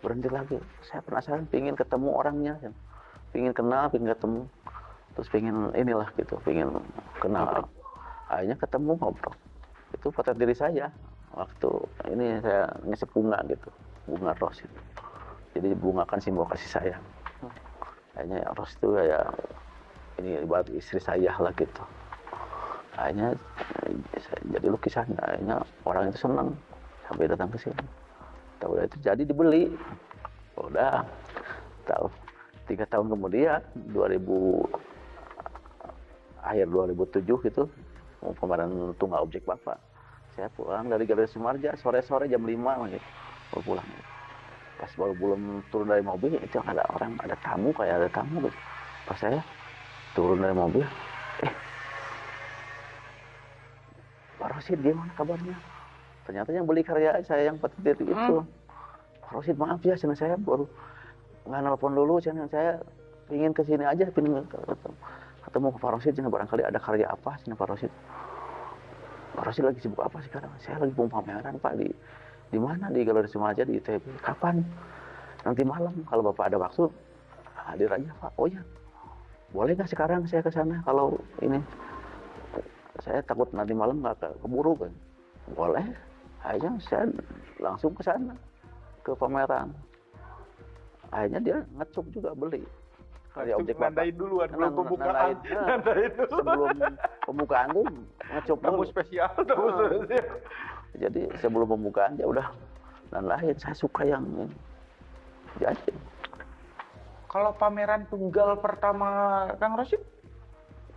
berhenti lagi. Saya penasaran, pingin ketemu orangnya, pingin kenal, pingin ketemu. Terus pingin inilah gitu, pingin kenal. Akhirnya ketemu ngobrol. Itu foto diri saya. Waktu ini saya ngesep bunga gitu, bunga ros itu. Jadi bunga kan simbol kasih sayang. Kayaknya ros itu kayak ini ibarat istri saya lah gitu akhirnya eh, jadi lukisan akhirnya orang itu senang sampai datang ke sini tahu udah itu jadi dibeli. Udah. Tahu tiga tahun kemudian 2000 akhir 2007 itu mau pameran tunggal objek bapak. Saya pulang dari Galeri Sumarja sore-sore jam 5 lagi. Baru pulang. Pas baru belum turun dari mobil itu ada orang ada tamu kayak ada tamu gitu. Pas saya turun dari mobil eh Pak Rosid gimana kabarnya ternyata yang beli karya saya yang petir itu Pak Rosid maaf ya sana saya baru nggak nelpon dulu sana saya ingin ke sini aja pengen ketemu, ketemu ke Pak Rosid sana barangkali ada karya apa sana Pak Rosid. Pak Rosid lagi sibuk apa sekarang? Saya lagi mau pameran Pak di di mana? Di Galeri Sumaja di ITB kapan? Nanti malam kalau Bapak ada waktu hadir aja Pak. Oh ya boleh nggak sekarang saya ke sana? Kalau ini saya takut nanti malam nggak ke- keburu kan boleh akhirnya saya langsung ke sana ke pameran. Akhirnya dia ngecuk juga beli. Karya objek nandain duluan belum Nan- pembukaan. nandain, [laughs] dulu. Sebelum pembukaan tuh ngecuk tamu dulu. spesial tamu [laughs] spesial jadi sebelum pembukaan ya udah dan lain. Saya suka yang ini. Jadi. Kalau pameran tunggal pertama Kang Rosid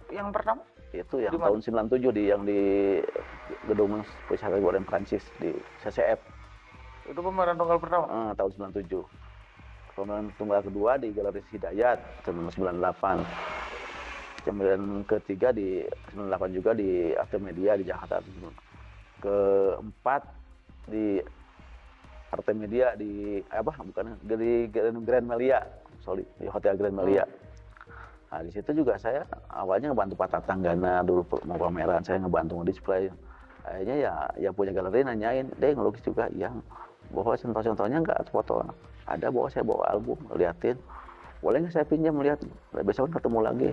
yang pertama itu yang Di mana? tahun 97 di yang di gedung wisata Goreng Prancis di CCF itu pameran tunggal pertama? Eh, tahun 97 kemudian tunggal kedua di Galeri Hidayat tahun 98 kemudian ketiga di 98 juga di Arte Media di Jakarta. Keempat di Arte Media di apa bukan di Grand Grand Melia. Sorry di Hotel Grand Melia Nah, di situ juga saya awalnya ngebantu Pak Tatanggana dulu mau pameran, saya ngebantu display. Akhirnya ya yang punya galeri nanyain, deh ngelukis juga, iya. Bawa contoh-contohnya nggak foto? Ada bawa saya bawa album, liatin. Boleh nggak saya pinjam lihat? Besok ketemu lagi.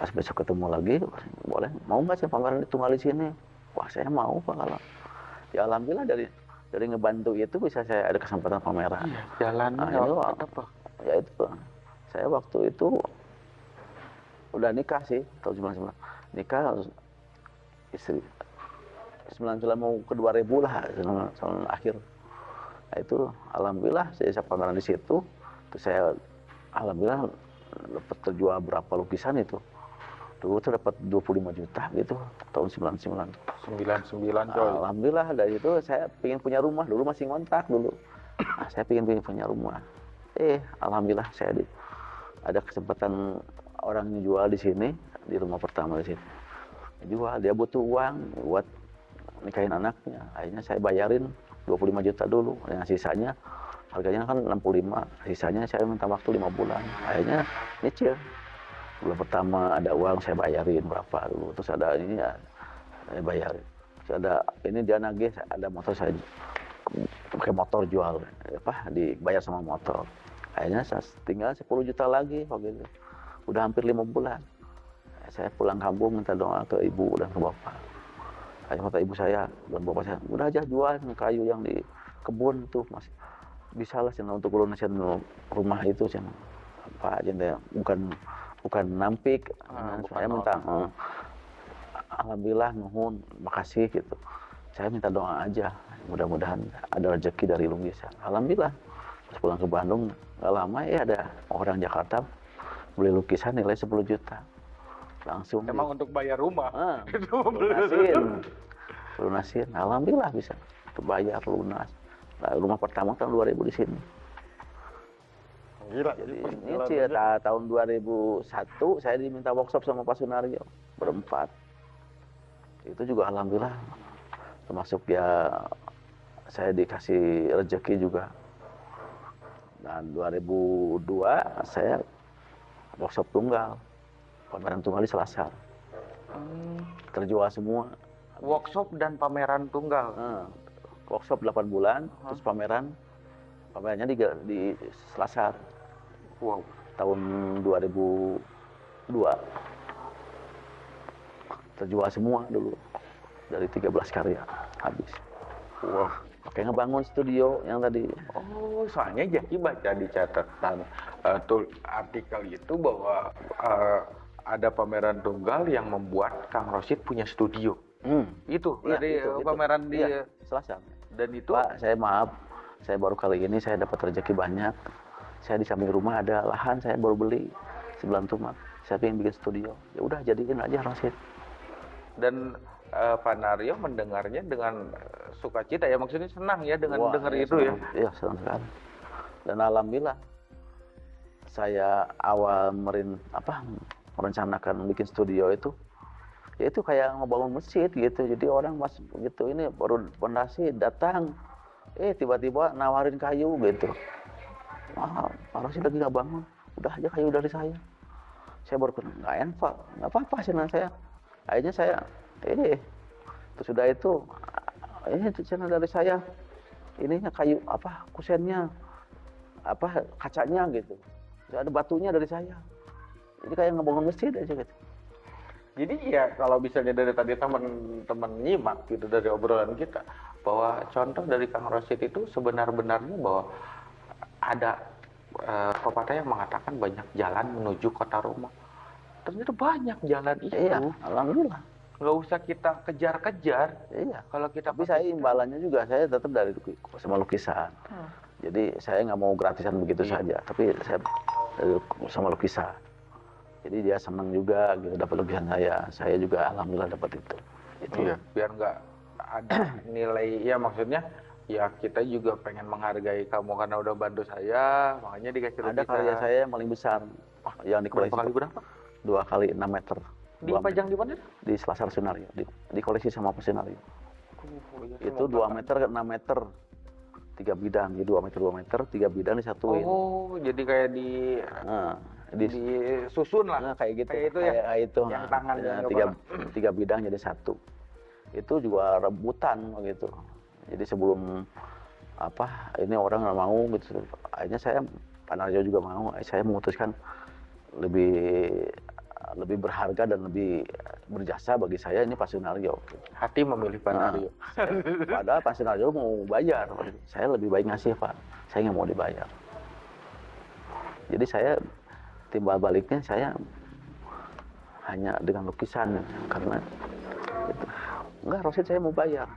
Pas besok ketemu lagi, boleh. Mau nggak saya pameran tunggal di sini? Wah saya mau Pak kalau. Ya alhamdulillah dari dari ngebantu itu bisa saya ada kesempatan pameran. Iya, jalan Nah, itu apa ya itu saya waktu itu udah nikah sih tahun 99 nikah istri 99 mau ke 2000 lah tahun akhir nah, itu alhamdulillah saya pameran di situ terus saya alhamdulillah dapat terjual berapa lukisan itu dulu tuh dapat 25 juta gitu tahun 99 99 coy. Alhamdulillah dari itu saya pengen punya rumah dulu masih ngontrak dulu. Nah, saya pengen, pengen punya rumah. Eh, alhamdulillah saya di, ada kesempatan orang yang jual di sini di rumah pertama di sini. Jual dia butuh uang buat nikahin anaknya. Akhirnya saya bayarin 25 juta dulu. Yang sisanya harganya kan 65. Sisanya saya minta waktu lima bulan. Akhirnya nyicil. Bulan pertama ada uang saya bayarin berapa dulu. Terus ada ini ya saya bayarin. Terus ada ini dia nagih ada motor saya pakai motor jual apa dibayar sama motor akhirnya saya tinggal 10 juta lagi waktu itu udah hampir lima bulan. Saya pulang kampung minta doa ke ibu dan ke bapak. Akhirnya kata ibu saya dan bapak saya udah aja jual kayu yang di kebun tuh mas. Bisa lah cina untuk lunasin rumah itu cina. Apa aja bukan bukan nampik. Ah, bukan saya minta eh, alhamdulillah nuhun makasih gitu. Saya minta doa aja. Mudah-mudahan ada rezeki dari lukisan alhamdulillah. Pas pulang ke Bandung nggak lama ya ada orang Jakarta beli lukisan nilai 10 juta. Langsung Emang untuk bayar rumah. Ah, [laughs] lunasin. lunasin. Alhamdulillah bisa. Terbayar lunas. Nah, rumah pertama tahun 2000 di sini. Gila. jadi ini sih ya, ta- tahun 2001 saya diminta workshop sama Pak Sunario berempat. Itu juga alhamdulillah. Termasuk ya saya dikasih rezeki juga. Dan 2002 saya workshop tunggal pameran tunggal di Selasar. Hmm, terjual semua. Workshop dan pameran tunggal. Nah, workshop 8 bulan terus pameran. Pamerannya di, di Selasar. Wow. tahun 2002 terjual semua dulu. Dari 13 karya habis. Wow. Oke ngebangun studio yang tadi. Oh, soalnya Jaki baca di catatan eh, tul artikel itu bahwa eh, ada pameran tunggal yang membuat Kang Rosid punya studio. hmm, Itu iya, dari itu, eh, itu. pameran di Iya, Selasar dan itu? Pak saya maaf saya baru kali ini saya dapat rezeki banyak. Saya di samping rumah ada lahan saya baru beli sebelah tumak saya pengen bikin studio. Ya udah jadiin aja Rosid. Dan eh, Pak Naryo mendengarnya dengan eh, sukacita ya maksudnya senang ya dengan Wah, dengar iya, itu ya. senang. Iya, senang sekali. Dan alhamdulillah saya awal merin apa merencanakan bikin studio itu ya itu kayak ngebangun masjid gitu. Jadi orang mas gitu ini baru pondasi datang eh tiba-tiba nawarin kayu gitu. Wah, Pak Rosi lagi nggak bangun. Udah aja kayu dari saya. Saya baru nggak enfal, nggak apa-apa sih saya. Akhirnya saya, ini, terus sudah itu, ini channel dari saya, ininya kayu apa kusennya apa kacanya gitu. Terus ada batunya dari saya. Jadi kayak ngebangun masjid aja gitu. Jadi ya kalau misalnya dari tadi teman-teman nyimak gitu dari obrolan kita bahwa contoh dari Kang Rosid itu sebenar-benarnya bahwa ada eh, pepatah yang mengatakan banyak jalan menuju kota Roma. Ternyata banyak jalan itu. iya alhamdulillah Nggak usah kita kejar-kejar. iya. Kalau kita tapi saya imbalannya juga saya tetap dari sama lukisan. Hmm. jadi saya nggak mau gratisan begitu Iya. saja tapi saya dari sama lukisan. Jadi dia senang juga gitu dapat lukisan saya. Saya juga alhamdulillah dapat itu. Itu. Iya, biar nggak ada [clears throat] nilai ya maksudnya ya kita juga pengen menghargai kamu karena udah bantu saya makanya dikasih ada lukisan. karya saya yang paling besar yang di berapa kali berapa? Dua kali enam meter dipajang di mana? di Selasar Sunario di, di koleksi sama Pak Sunario Oh, itu 2 meter ke 6 meter. Tiga bidang. Jadi 2 meter 2 meter. Tiga bidang disatuin. Oh, jadi kayak di nah, di, disusun lah. nah, kayak gitu. Kayak itu ya. kayak itu. Yang nah, tangan ya, yang tiga kepala. [clears throat] tiga bidang jadi satu. Itu juga rebutan gitu. Jadi sebelum apa ini orang nggak mau gitu. Akhirnya saya Pak Narjo juga mau. Saya memutuskan lebih lebih berharga dan lebih berjasa bagi saya ini Pak Sunaryo Hati memilih Pak Nah. [laughs] Padahal Pak Sunarjo mau bayar. Saya lebih baik ngasih Pak. Saya nggak mau dibayar. Jadi saya timbal baliknya saya hanya dengan lukisan karena itu. enggak Rosid saya mau bayar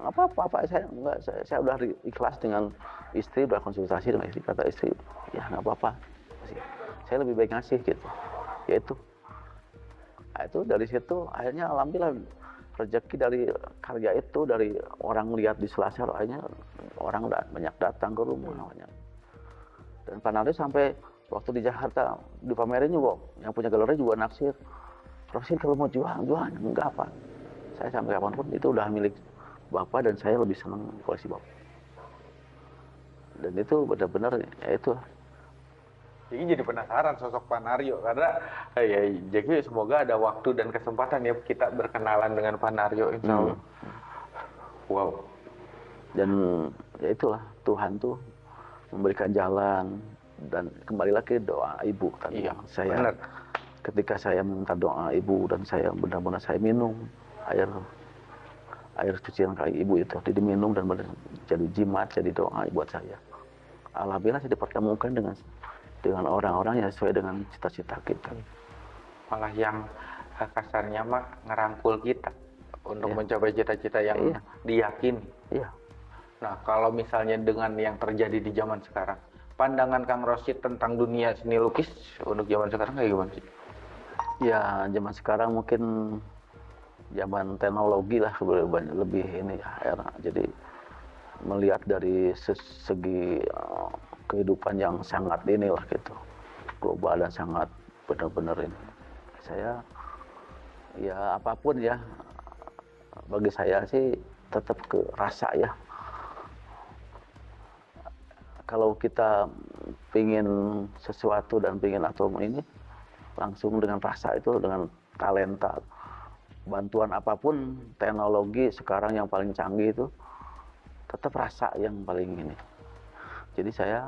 Nggak apa-apa Pak saya enggak saya, saya udah ikhlas dengan istri udah konsultasi dengan istri kata istri ya nggak apa-apa saya lebih baik ngasih gitu yaitu itu dari situ akhirnya alhamdulillah rezeki dari karya itu dari orang lihat di Selasar akhirnya orang udah banyak datang ke rumah banyak. dan Pak Nardi sampai waktu di Jakarta dipamerin juga yang punya galeri juga naksir. Rosin kalau mau jual jual enggak apa saya sampai kapan pun itu udah milik bapak dan saya lebih senang koleksi bapak. Dan itu benar-benar ya itu Jadi jadi penasaran sosok Pak Naryo karena eh, ya jadi semoga ada waktu dan kesempatan ya kita berkenalan dengan Pak Naryo insya Allah. Wow. dan ya itulah Tuhan tuh memberikan jalan dan kembali lagi doa ibu tadi Iya, saya benar. ketika saya minta doa ibu dan saya benar-benar saya minum air air cucian kaki ibu itu jadi diminum dan benar jadi jimat jadi doa buat saya alhamdulillah saya dipertemukan dengan dengan orang-orang yang sesuai dengan cita-cita kita Malah yang eh, kasarnya mah ngerangkul kita untuk Iya. mencapai cita-cita yang Iya. diyakini. iya Nah, kalau misalnya dengan yang terjadi di zaman sekarang, pandangan Kang Rosid tentang dunia seni lukis untuk zaman sekarang kayak gimana sih? ya zaman sekarang mungkin zaman teknologi lah lebih lebih ini ya era jadi melihat dari segi eh, kehidupan yang sangat inilah gitu. Global dan sangat benar-benar ini. Saya ya apa pun ya bagi saya sih tetap ke rasa ya. Kalau kita pingin sesuatu dan pingin atau ini langsung dengan rasa itu dengan talenta bantuan apa pun teknologi sekarang yang paling canggih itu tetap rasa yang paling ini jadi saya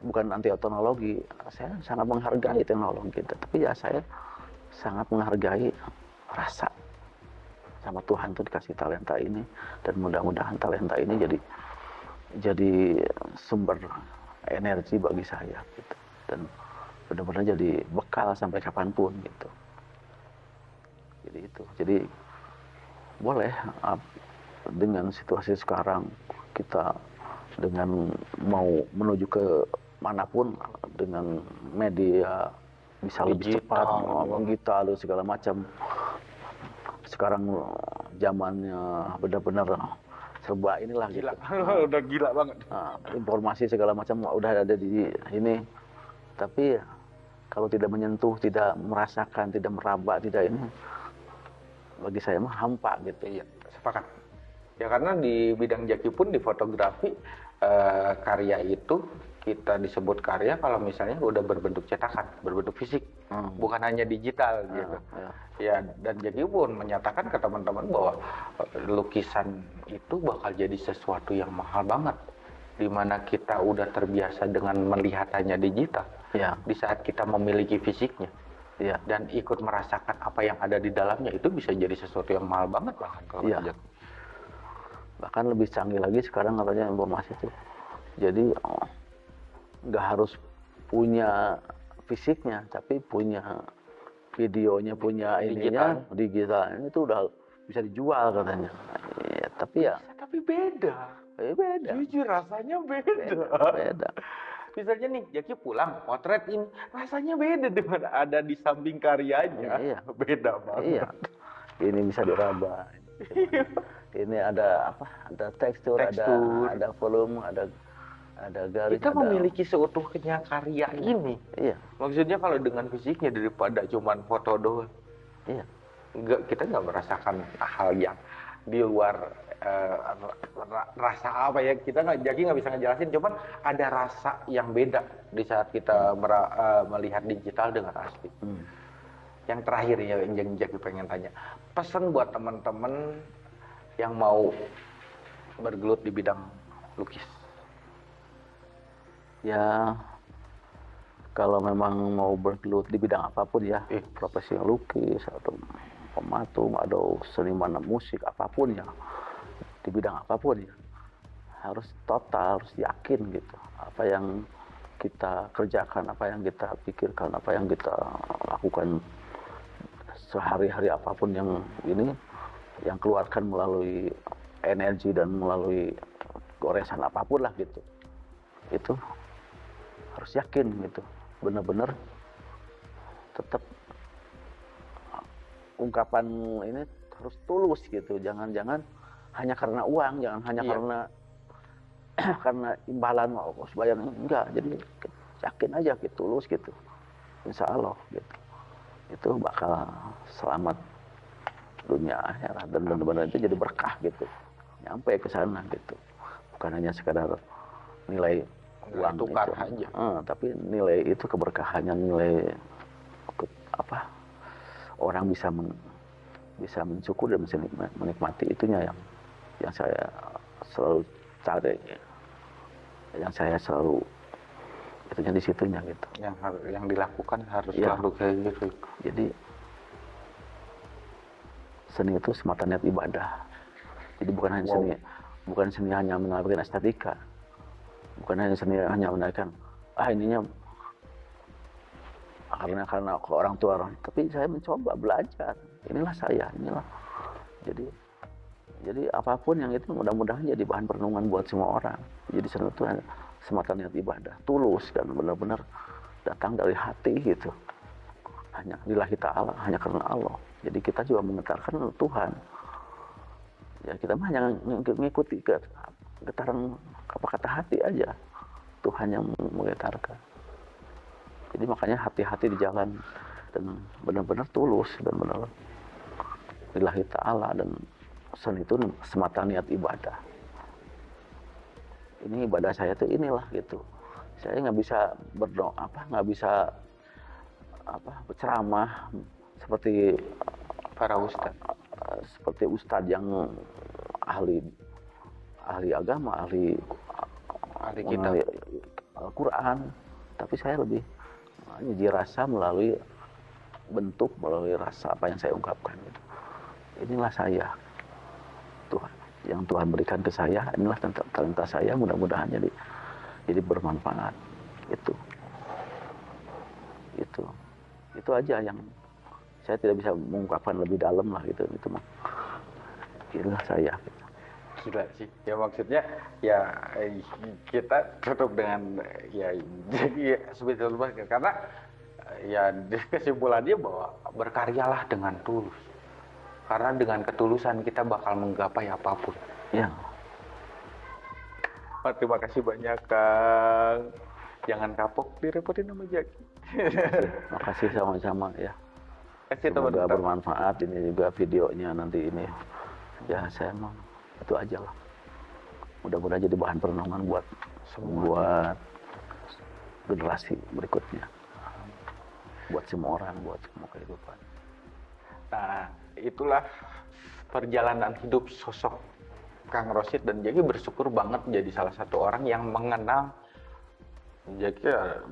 bukan anti teknologi saya sangat menghargai teknologi tapi ya saya sangat menghargai rasa sama Tuhan tuh dikasih talenta ini dan mudah-mudahan talenta ini jadi jadi sumber energi bagi saya gitu. Dan benar-benar jadi bekal sampai kapan pun gitu. Jadi itu. Jadi boleh ap- dengan situasi sekarang kita dengan mau menuju ke mana pun dengan media bisa lebih Digital. cepat ngomong kita lalu segala macam sekarang zamannya benar-benar serba inilah Gila, gitu. [laughs] udah gila banget. Nah, informasi segala macam udah ada di ini tapi kalau tidak menyentuh tidak merasakan tidak meraba tidak ini bagi saya mah hampa gitu Iya, sepakat. Ya karena di bidang jaki pun di fotografi eh, karya itu kita disebut karya kalau misalnya udah berbentuk cetakan, berbentuk fisik, Hmm. bukan hanya digital gitu. ya. Ya dan jaki pun menyatakan ke teman-teman bahwa eh, lukisan itu bakal jadi sesuatu yang mahal banget. Di mana kita udah terbiasa dengan melihatannya digital. ya Di saat kita memiliki fisiknya, ya dan ikut merasakan apa yang ada di dalamnya itu bisa jadi sesuatu yang mahal banget bahkan kalau kerja. Bahkan lebih canggih lagi sekarang katanya informasi itu. Jadi oh, nggak harus punya fisiknya tapi punya videonya punya ininya digitalnya itu udah bisa dijual katanya. Ya, tapi ya. Tapi beda. Eh, beda. Jujur rasanya beda. Beda misalnya nih Jaki pulang potret ini rasanya beda dengan ada di samping karyanya. Iya. beda banget. Iya. Ini bisa diraba [laughs] ini ada apa? Ada tekstur, Tekstur. ada ada volume ada ada garis kita ada, memiliki seutuhnya karya ini. Iya. Maksudnya kalau dengan fisiknya daripada cuman foto doang. Iya. Nggak kita nggak merasakan hal yang di luar ra- rasa apa ya. Kita nggak jadi nggak bisa ngejelasin. Cuman ada rasa yang beda di saat kita mera- eh, melihat digital dengan asli. Hmm. yang terakhir ya yang Jaki pengen tanya. Pesan buat teman-teman yang mau bergelut di bidang lukis ya kalau memang mau bergelut di bidang apa pun ya Eh. profesi lukis atau pematung atau seniman musik apa pun ya di bidang apa pun ya harus total harus yakin gitu apa yang kita kerjakan apa yang kita pikirkan apa yang kita lakukan sehari-hari apa pun yang ini yang keluarkan melalui energi dan melalui goresan apa pun lah gitu. Itu harus yakin gitu. Benar-benar tetap ungkapan ini harus tulus gitu. Jangan-jangan hanya karena uang jangan hanya Iya. karena [clears throat] karena imbalan oh, harus bayar enggak jadi yakin aja gitu tulus gitu. Insya Allah gitu. Itu bakal selamat dunia akhirat. Dan benar-benar itu jadi berkah gitu. Nyampe ke sana gitu. Bukan hanya sekadar nilai uang tukar itu. aja. Eh, tapi nilai itu keberkahannya nilai apa orang bisa men- bisa mensyukur dan bisa menikma- menikmati itunya yang yang saya selalu cari yang saya selalu itunya di situnya gitu. Yang yang dilakukan harus selalu kayak gitu. Jadi seni itu semata niat ibadah. Jadi bukan hanya seni bukan seni hanya menampilkan estetika. Bukan hanya seni hanya menampilkan ah ininya karena karena orang tua orang. Tapi saya mencoba belajar. Inilah saya inilah. Jadi jadi apa pun yang itu mudah-mudahan jadi bahan perenungan buat semua orang. Jadi seni itu semata niat ibadah. Tulus dan benar-benar datang dari hati gitu hanya lillahi ta'ala hanya karena Allah. Jadi kita juga menggetarkan Tuhan. Ya kita mah hanya ng- mengikuti getaran apa kata hati aja. Tuhan yang menggetarkan. Jadi makanya hati-hati di jalan dan benar-benar tulus dan benar lillahi ta'ala dan seni itu semata niat ibadah. Ini ibadah saya tuh inilah gitu. Saya nggak bisa berdoa apa nggak bisa apa berceramah seperti para ustadz. eh, seperti ustadz yang ahli ahli agama ahli ahli kitab. Al-Quran. Tapi saya lebih menguji rasa melalui bentuk melalui rasa apa yang saya ungkapkan gitu. inilah saya Tuhan yang Tuhan berikan ke saya. Inilah talenta saya. Mudah-mudahan jadi jadi bermanfaat. Itu. Itu itu aja yang saya tidak bisa mengungkapkan lebih dalam lah gitu. Itu mah inilah saya. Gila sih. Ya maksudnya ya eh, kita tutup dengan ya jadi ya, sebetulnya karena eh, ya kesimpulannya bahwa berkaryalah dengan tulus. Karena dengan ketulusan kita bakal menggapai apa pun. Ya. Terima kasih banyak kang jangan kapok direpotin sama Jaki makasih sama-sama ya. Kasih semoga teman-teman bermanfaat. Ini juga videonya nanti ini. Ya saya emang itu aja lah. Mudah-mudahan jadi bahan perenungan buat buat generasi berikutnya. Buat semua orang buat semua kehidupan. Nah, itulah perjalanan hidup sosok Kang Rosid dan Jaki bersyukur banget jadi salah satu orang yang mengenal Jaki ya,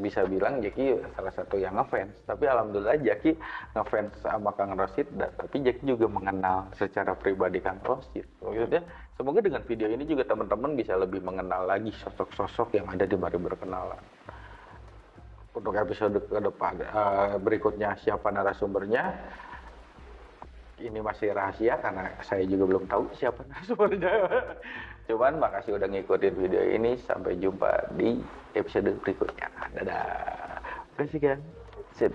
bisa bilang Jaki salah satu yang ngefans. Tapi alhamdulillah Jaki ngefans sama Kang Rosid tapi Jaki juga mengenal secara pribadi Kang Rosid. Maksudnya semoga dengan video ini juga teman-teman bisa lebih mengenal lagi sosok-sosok yang ada di Mari Berkenalan. Untuk episode ke depan eh, berikutnya siapa narasumbernya? Ini masih rahasia karena saya juga belum tahu siapa [laughs] narasumbernya. Cuman makasih udah ngikutin video ini. Sampai jumpa di episode berikutnya. Dadah. Terima kasih kan. sip